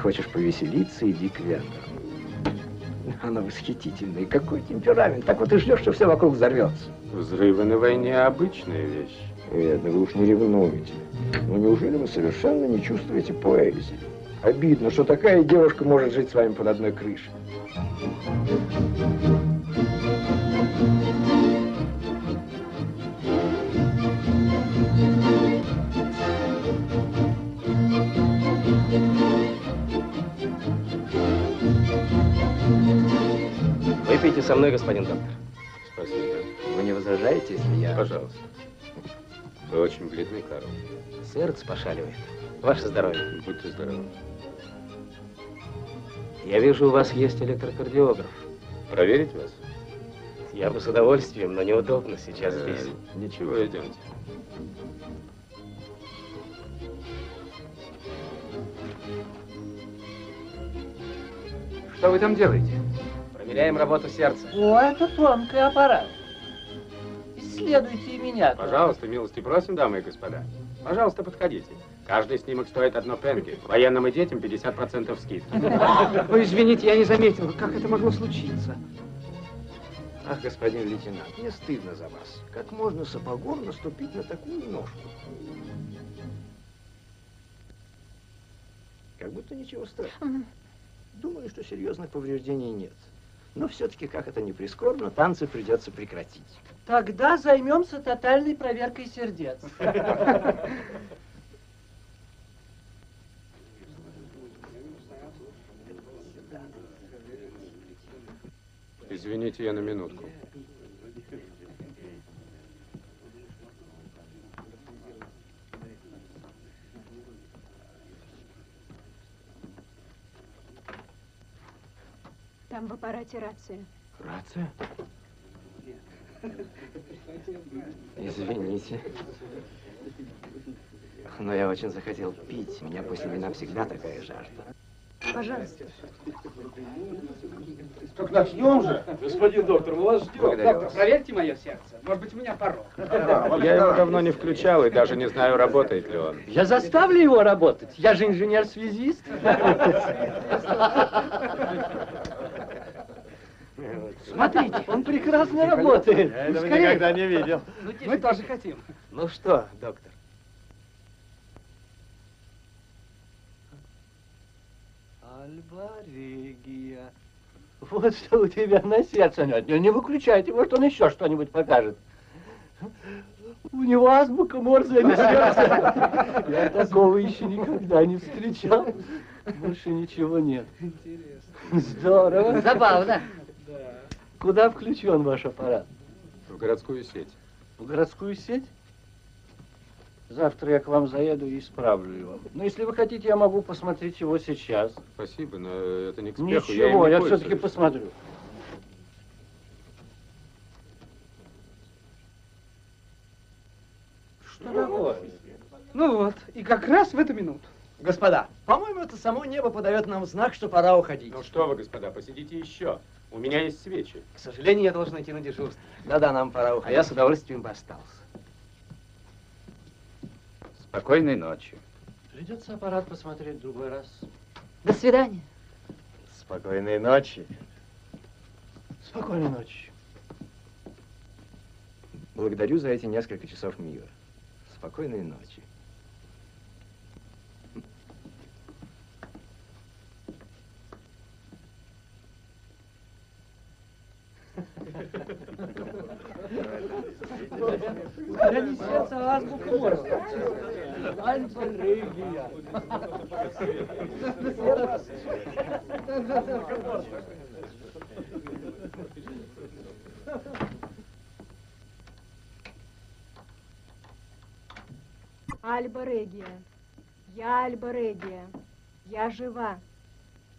Хочешь повеселиться, иди к венграм. Она восхитительная. Какой темперамент. Так вот и ждешь, что все вокруг взорвется. Взрывы на войне обычная вещь. Видно, вы уж не ревнуете. Но неужели вы совершенно не чувствуете поэзии? Обидно, что такая девушка может жить с вами под одной крышей. Выпейте со мной, господин доктор. Спасибо. Вы не возражаете, если я... Пожалуйста. Вы очень бледный, Карл. Сердце пошаливает. Ваше здоровье. Будьте здоровы. Я вижу, у вас есть электрокардиограф. Проверить вас? Я бы с удовольствием, но неудобно сейчас Э, здесь. Ничего, идемте. Что вы там делаете? Проверяем работу сердца. О, это тонкий аппарат. Исследуйте и меня. тоже. Пожалуйста, милости просим, дамы и господа. Пожалуйста, подходите. Каждый снимок стоит одно пенги. Военным и детям 50% скидки. Ой, извините, я не заметил. Как это могло случиться? Ах, господин лейтенант, мне стыдно за вас. Как можно сапогом наступить на такую ножку? Как будто ничего страшного. Думаю, что серьезных повреждений нет. Но все-таки, как это не прискорбно, танцы придется прекратить. Тогда займемся тотальной проверкой сердец. Извините, я на минутку. Там в аппарате рация. Рация? Извините. Но я очень захотел пить. У меня после вина всегда такая жажда. Пожалуйста. Так начнем же. Господин доктор, мы вас ждем. Доктор, проверьте мое сердце. Может быть, у меня порог. Я его давно не включал и даже не знаю, работает ли он. Я заставлю его работать. Я же инженер-связист. Смотрите, он прекрасно работает. Этого Скорее. никогда не видел. Мы тоже хотим. Ну что, доктор? Альбарегия. Вот что у тебя на сердце. Нет, не, не выключайте, может он еще что-нибудь покажет. У него азбука Морзе на сердце. Я такого еще никогда не встречал. Больше ничего нет. Здорово. Забавно. Куда включен ваш аппарат? В городскую сеть. В городскую сеть? Завтра я к вам заеду и исправлю его. Но если вы хотите, я могу посмотреть его сейчас. Спасибо, но это не к спеху. я Ничего, я пользуюсь. все-таки посмотрю. Что такое? Ну вот, и как раз в эту минуту. Господа, по-моему, это само небо подает нам знак, что пора уходить. Ну что вы, господа, посидите еще. У меня есть свечи. К сожалению, я должен идти на дежурство. Да-да, нам пора А уходить. я с удовольствием бы остался. Спокойной ночи. Придется аппарат посмотреть в другой раз. До свидания. Спокойной ночи. Спокойной ночи. Благодарю за эти несколько часов мира. Спокойной ночи. Я не сердце, а азбука Морзе. Альбарегия. Альба Регия. Я Альба Регия. Я жива.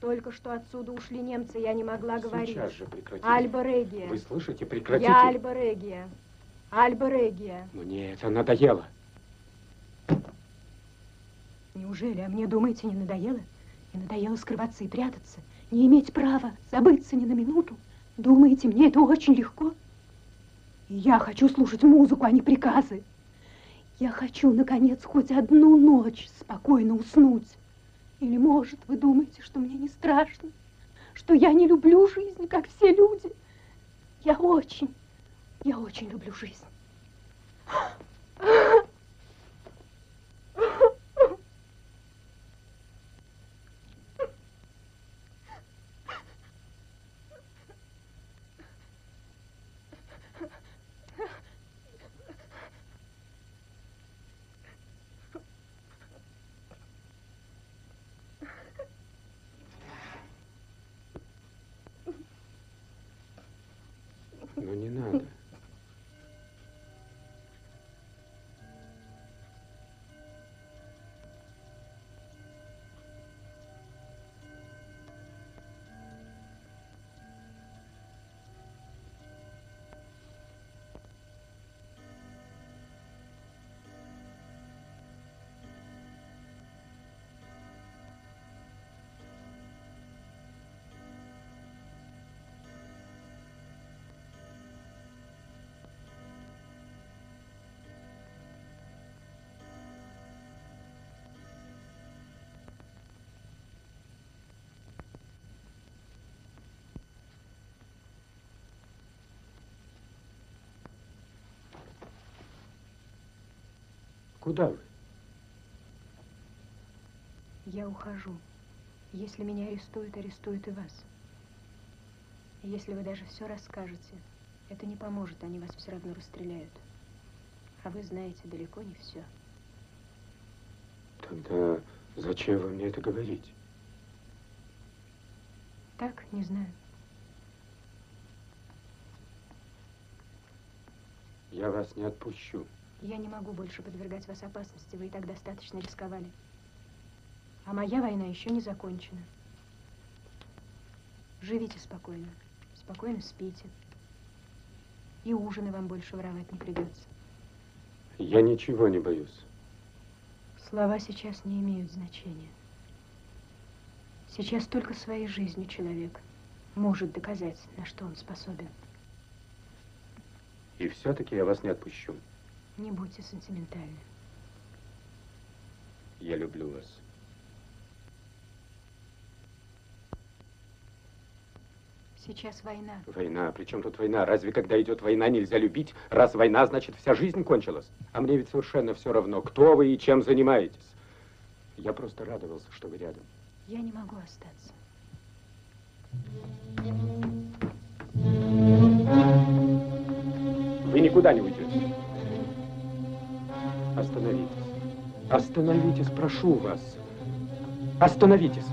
Только что отсюда ушли немцы, я не могла говорить. Сейчас же прекратите. Альба Регия. Вы слышите? Прекратите. Я Альба Регия. Альба Регия. Мне это надоело. Неужели, а мне, думаете, не надоело? Не надоело скрываться и прятаться? Не иметь права забыться ни на минуту? Думаете, мне это очень легко? И я хочу слушать музыку, а не приказы. Я хочу, наконец, хоть одну ночь спокойно уснуть. Или, может, вы думаете, что мне не страшно? что я не люблю жизнь, как все люди. Я очень, я очень люблю жизнь. Куда вы? Я ухожу. Если меня арестуют, арестуют и вас. Если вы даже все расскажете, это не поможет, они вас все равно расстреляют. А вы знаете далеко не все. Тогда зачем вы мне это говорите? Так, не знаю. Я вас не отпущу. Я не могу больше подвергать вас опасности. Вы и так достаточно рисковали. А моя война еще не закончена. Живите спокойно. Спокойно спите. И ужины вам больше воровать не придется. Я ничего не боюсь. Слова сейчас не имеют значения. Сейчас только своей жизнью человек может доказать, на что он способен. И все-таки я вас не отпущу. Не будьте сентиментальны. Я люблю вас. Сейчас война. Война? При чем тут война? Разве когда идет война, нельзя любить? Раз война, значит, вся жизнь кончилась. А мне ведь совершенно все равно, кто вы и чем занимаетесь. Я просто радовался, что вы рядом. Я не могу остаться. Вы никуда не уйдете. Остановитесь. Остановитесь, прошу вас. Остановитесь.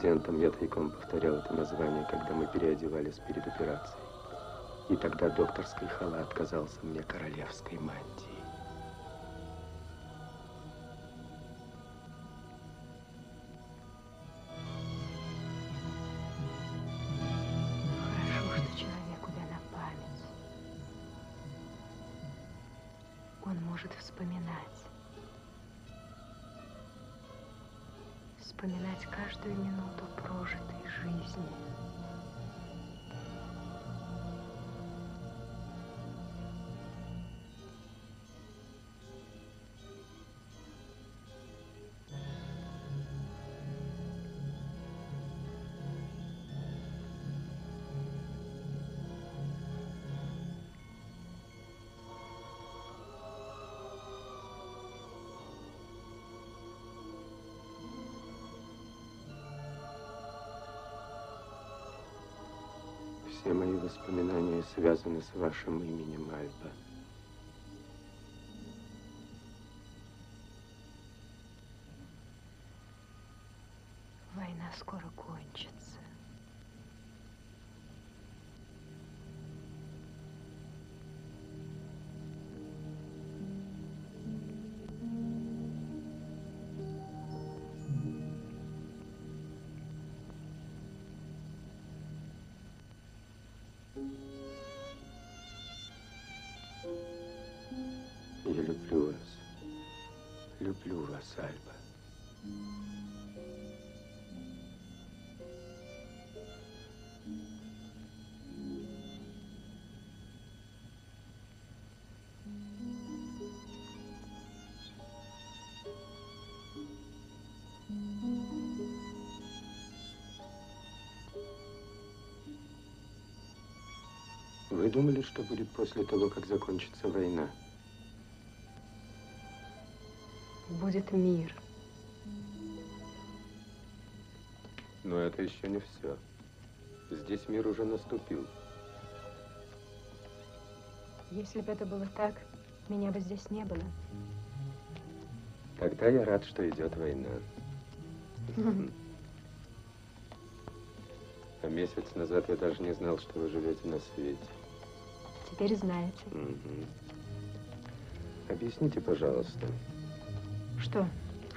Студентам я тайком повторял это название, когда мы переодевались перед операцией. И тогда докторский халат казался мне королевской мантией. Все мои воспоминания связаны с вашим именем, Альба. Люблю вас, Альба. Вы думали, что будет после того, как закончится война? Будет мир. Но это еще не все. Здесь мир уже наступил. Если бы это было так, меня бы здесь не было. Тогда я рад, что идет война. А месяц назад я даже не знал, что вы живете на свете. Теперь знаете. Объясните, пожалуйста, Что?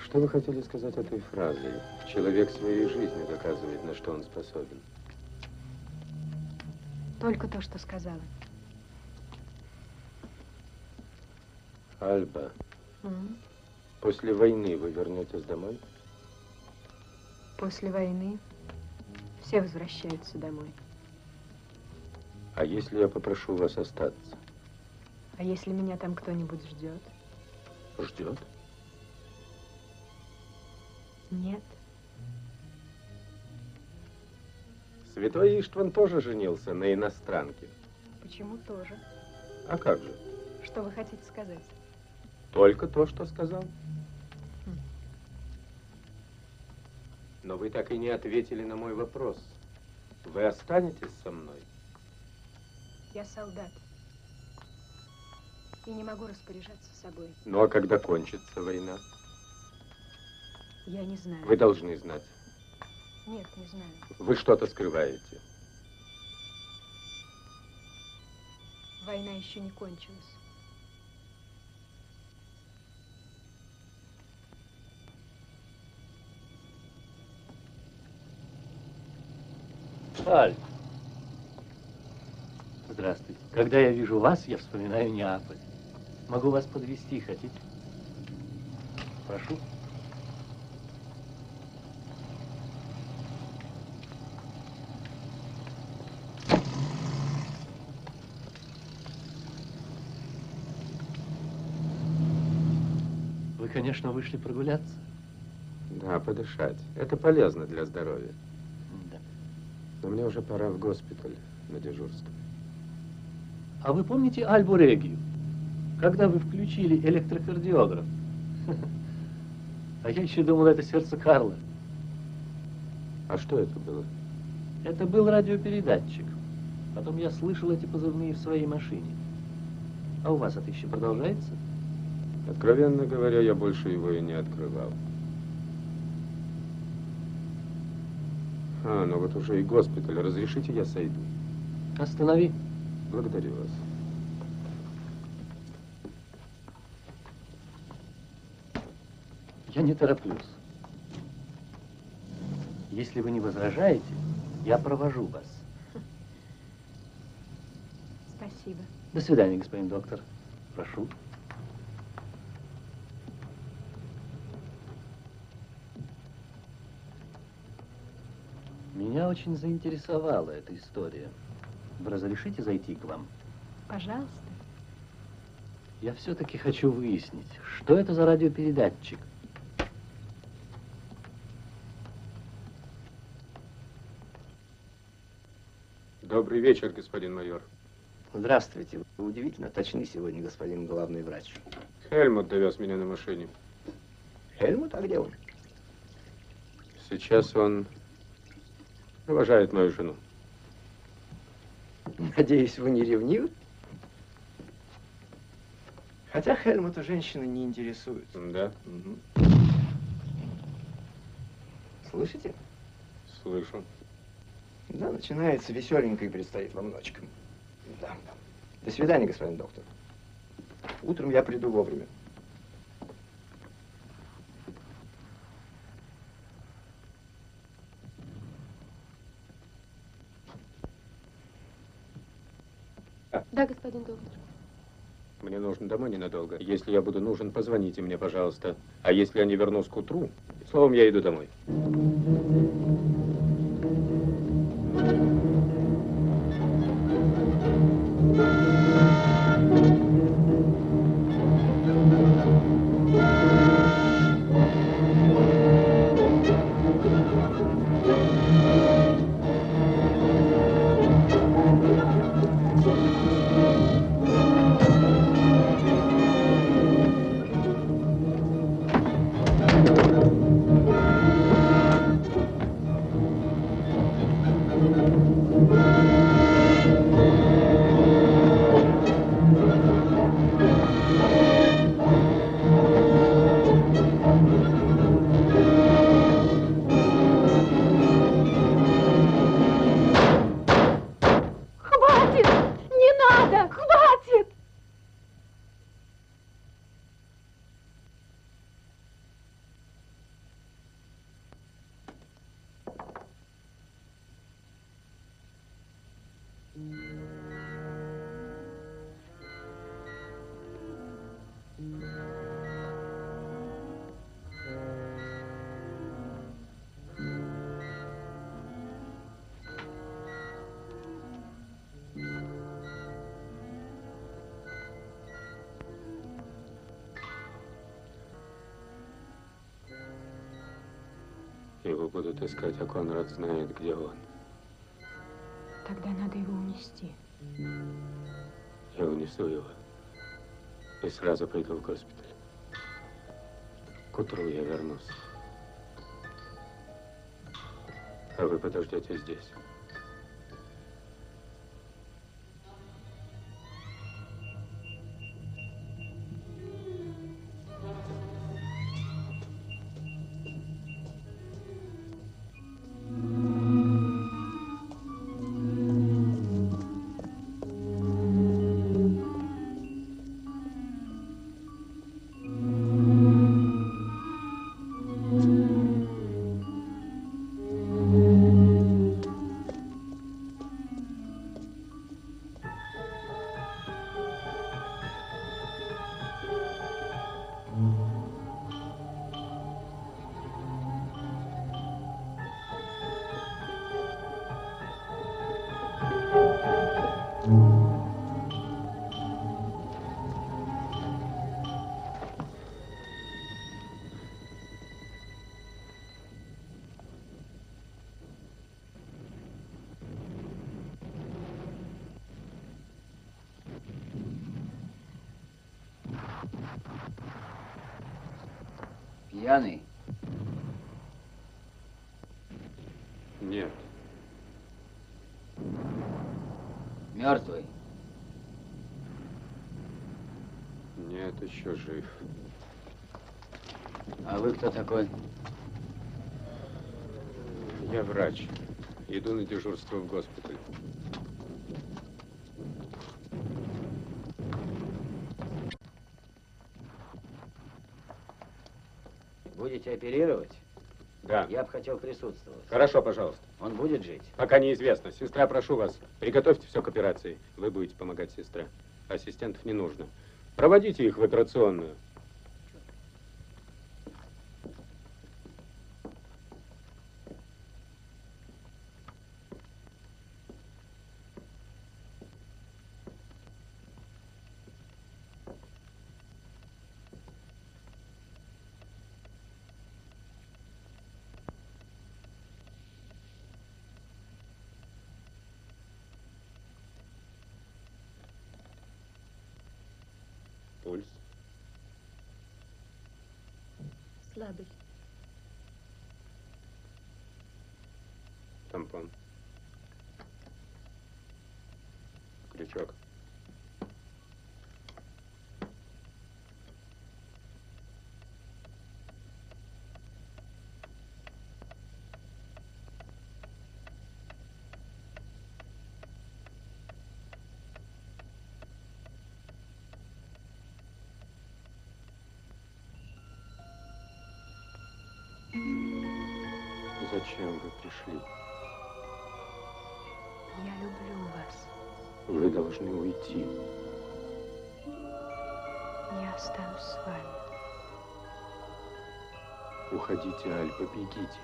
что вы хотели сказать этой фразой? Человек своей жизнью доказывает, на что он способен. Только то, что сказала. Альба, М? после войны вы вернетесь домой? После войны все возвращаются домой. А если я попрошу вас остаться? А если меня там кто-нибудь ждет? Ждет? Нет. Святой Иштван тоже женился на иностранке. Почему тоже? А как же? Что вы хотите сказать? Только то, что сказал. Но вы так и не ответили на мой вопрос. Вы останетесь со мной? Я солдат. И не могу распоряжаться собой. Ну а когда кончится война? Я не знаю. Вы должны знать. Нет, не знаю. Вы что-то скрываете. Война еще не кончилась. Аль. Здравствуйте. Когда я вижу вас, я вспоминаю Неаполь. Могу вас подвести, хотите? Прошу. Вы, конечно, вышли прогуляться. Да, подышать. Это полезно для здоровья. Да. Но мне уже пора в госпиталь на дежурство. А вы помните Альбу Регию? Когда вы включили электрокардиограф? А я еще думал, это сердце Карла. А что это было? Это был радиопередатчик. Потом я слышал эти позывные в своей машине. А у вас это еще продолжается? Откровенно говоря, я больше его и не открывал. А, ну вот уже и госпиталь. Разрешите, я сойду? Останови. Благодарю вас. Я не тороплюсь. Если вы не возражаете, я провожу вас. Спасибо. До свидания, господин доктор. Прошу. Меня очень заинтересовала эта история. Вы разрешите зайти к вам? Пожалуйста. Я все-таки хочу выяснить, что это за радиопередатчик. Добрый вечер, господин майор. Здравствуйте. Вы удивительно точны сегодня, господин главный врач. Хельмут довез меня на машине. Хельмут, а где он? Сейчас он провожает мою жену. Надеюсь, вы не ревнивы? Хотя Хельмута женщины не интересуют. Да? Мгм. Слышите? Слышу. Да, начинается веселенько и предстоит вам ночка. Да. До свидания, господин доктор. Утром я приду вовремя. Да, господин доктор. Мне нужно домой ненадолго. Если я буду нужен, позвоните мне, пожалуйста. А если я не вернусь к утру, словом, я иду домой. Будут искать, а Конрад знает, где он. Тогда надо его унести. Я унесу его и сразу пойду в госпиталь. К утру я вернусь. А вы подождете здесь. Нет, еще жив. А вы кто такой? Я врач. Иду на дежурство в госпиталь. Будете оперировать? Да. Я бы хотел присутствовать. Хорошо, пожалуйста. Он будет жить? Пока неизвестно. Сестра, прошу вас, приготовьте все к операции. Вы будете помогать сестре. Ассистентов не нужно. Проводите их в операционную. Пульс. Слабый. Тампон. Крючок. Зачем вы пришли? Я люблю вас. Вы должны уйти. я останусь с вами. Уходите, Альба, бегите.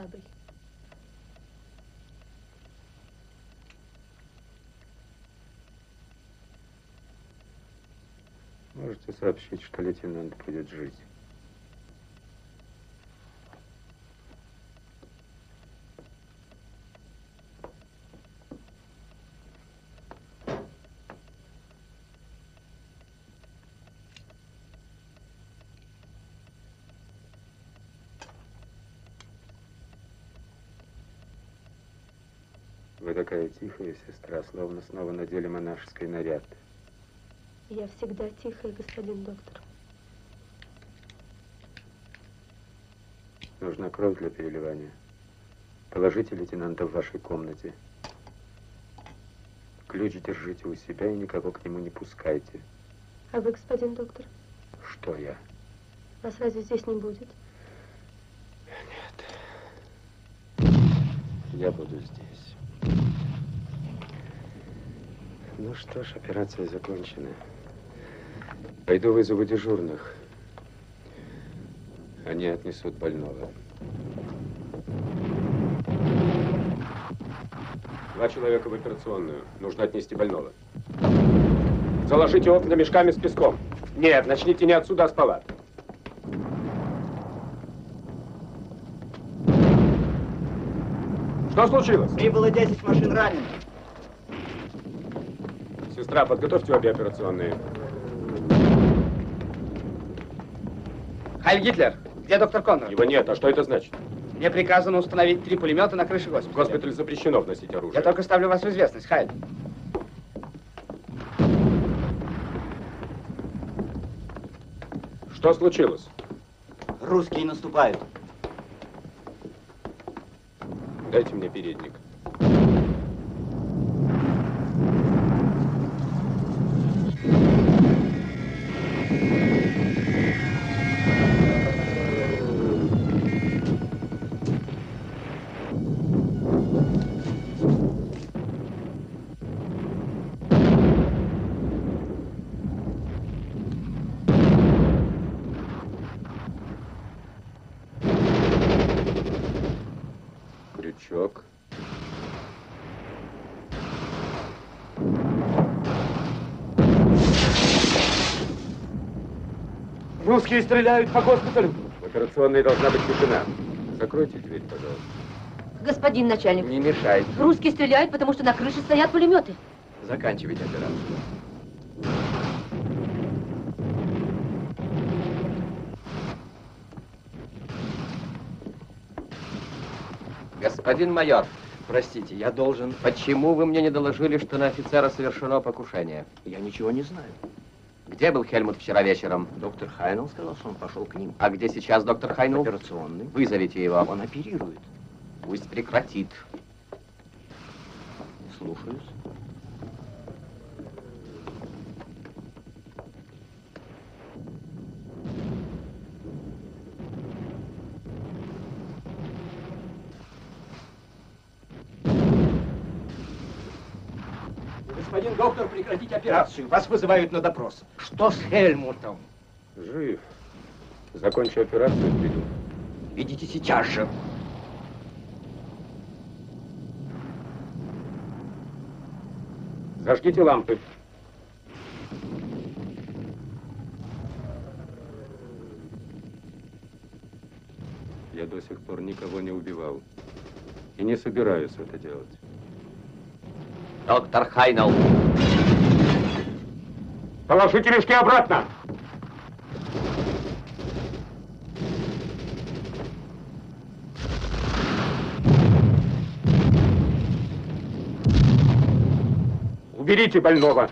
Слабый. Можете сообщить, что лейтенант будет жить. Вы такая тихая, сестра, словно снова надели монашеский наряд. Я всегда тихая, господин доктор. Нужна кровь для переливания. Положите лейтенанта в вашей комнате. Ключ держите у себя и никого к нему не пускайте. А вы, господин доктор? Что я? Вас разве здесь не будет? Я буду здесь. Ну что ж, операция закончена. Пойду вызову дежурных. Они отнесут больного. Два человека в операционную. Нужно отнести больного. Заложите окна мешками с песком. Нет, начните не отсюда, а с палат. Что случилось? Прибыло 10 машин раненых. Сестра, подготовьте обе операционные. Хайль Гитлер, где доктор Конрад? Его нет, а что это значит? Мне приказано установить три пулемета на крыше госпиталя. В госпитале запрещено вносить оружие. Я только ставлю вас в известность, Хайль. Что случилось? Русские наступают. Дайте мне передник. Русские стреляют по госпиталю. В операционной должна быть тишина. Закройте дверь, пожалуйста. Господин начальник, Не мешайте. русские стреляют, потому что на крыше стоят пулеметы. Заканчивайте операцию. Господин майор, простите, я должен... Почему вы мне не доложили, что на офицера совершено покушение? Я ничего не знаю. Где был Хельмут вчера вечером? Доктор Хайнел сказал, что он пошел к ним. А где сейчас доктор Хайнул? Операционный. Вызовите его. Он оперирует. Пусть прекратит. Слушаюсь. Господин доктор, прекратите операцию. Вас вызывают на допрос. Что с Хельмутом? Жив. Закончу операцию, приду. Идите сейчас же. Зажгите лампы. Я до сих пор никого не убивал. И не собираюсь это делать. Доктор Хайнел. Положите мешки обратно! Уберите больного.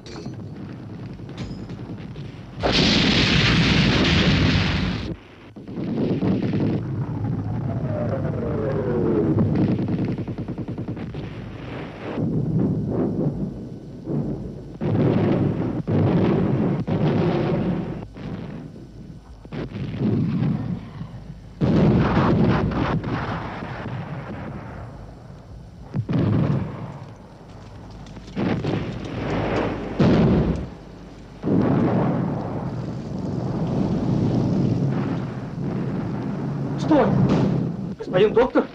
Господин доктор?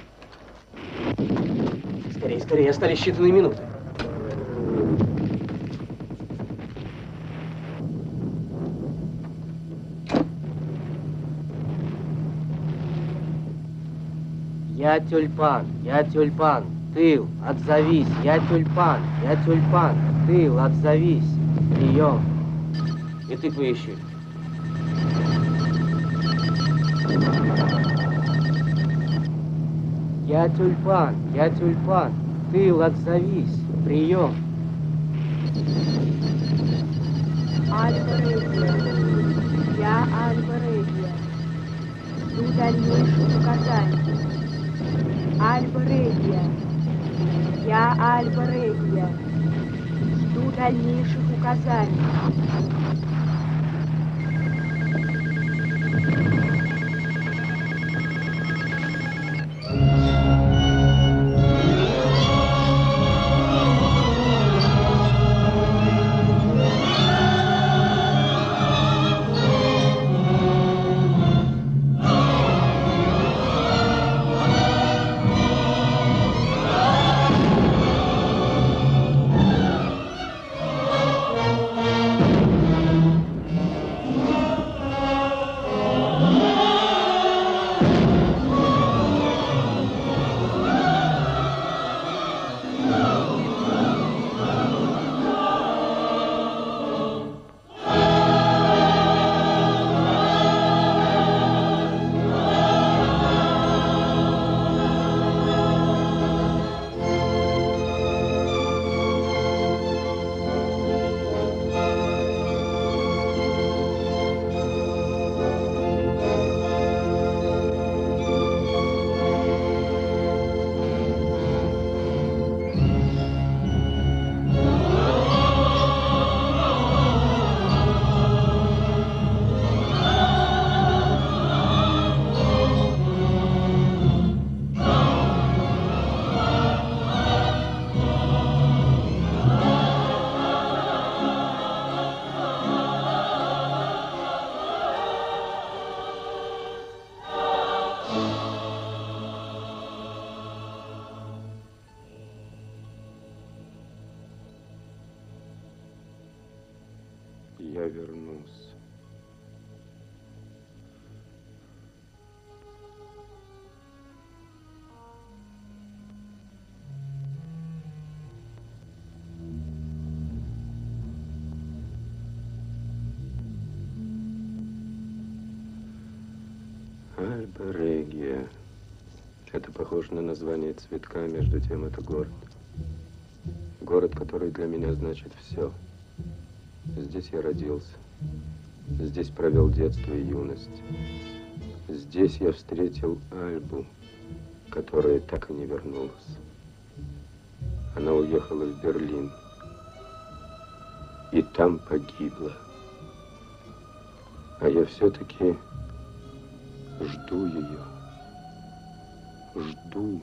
Скорее, скорее, остались считанные минуты. Я тюльпан, я тюльпан, тыл, отзовись, я тюльпан, я тюльпан, тыл, отзовись, прием. И ты поищи. Я тюльпан, я тюльпан, тыл, отзовись, прием. Регия. Я Регия. Жду дальнейших указаний. Регия. Я Регия. Жду дальнейших указаний. Похоже на название цветка, между тем это город. Город, который для меня значит все. Здесь я родился. Здесь провел детство и юность. Здесь я встретил Альбу, которая так и не вернулась. Она уехала в Берлин. И там погибла. А я все-таки жду ее. Жду.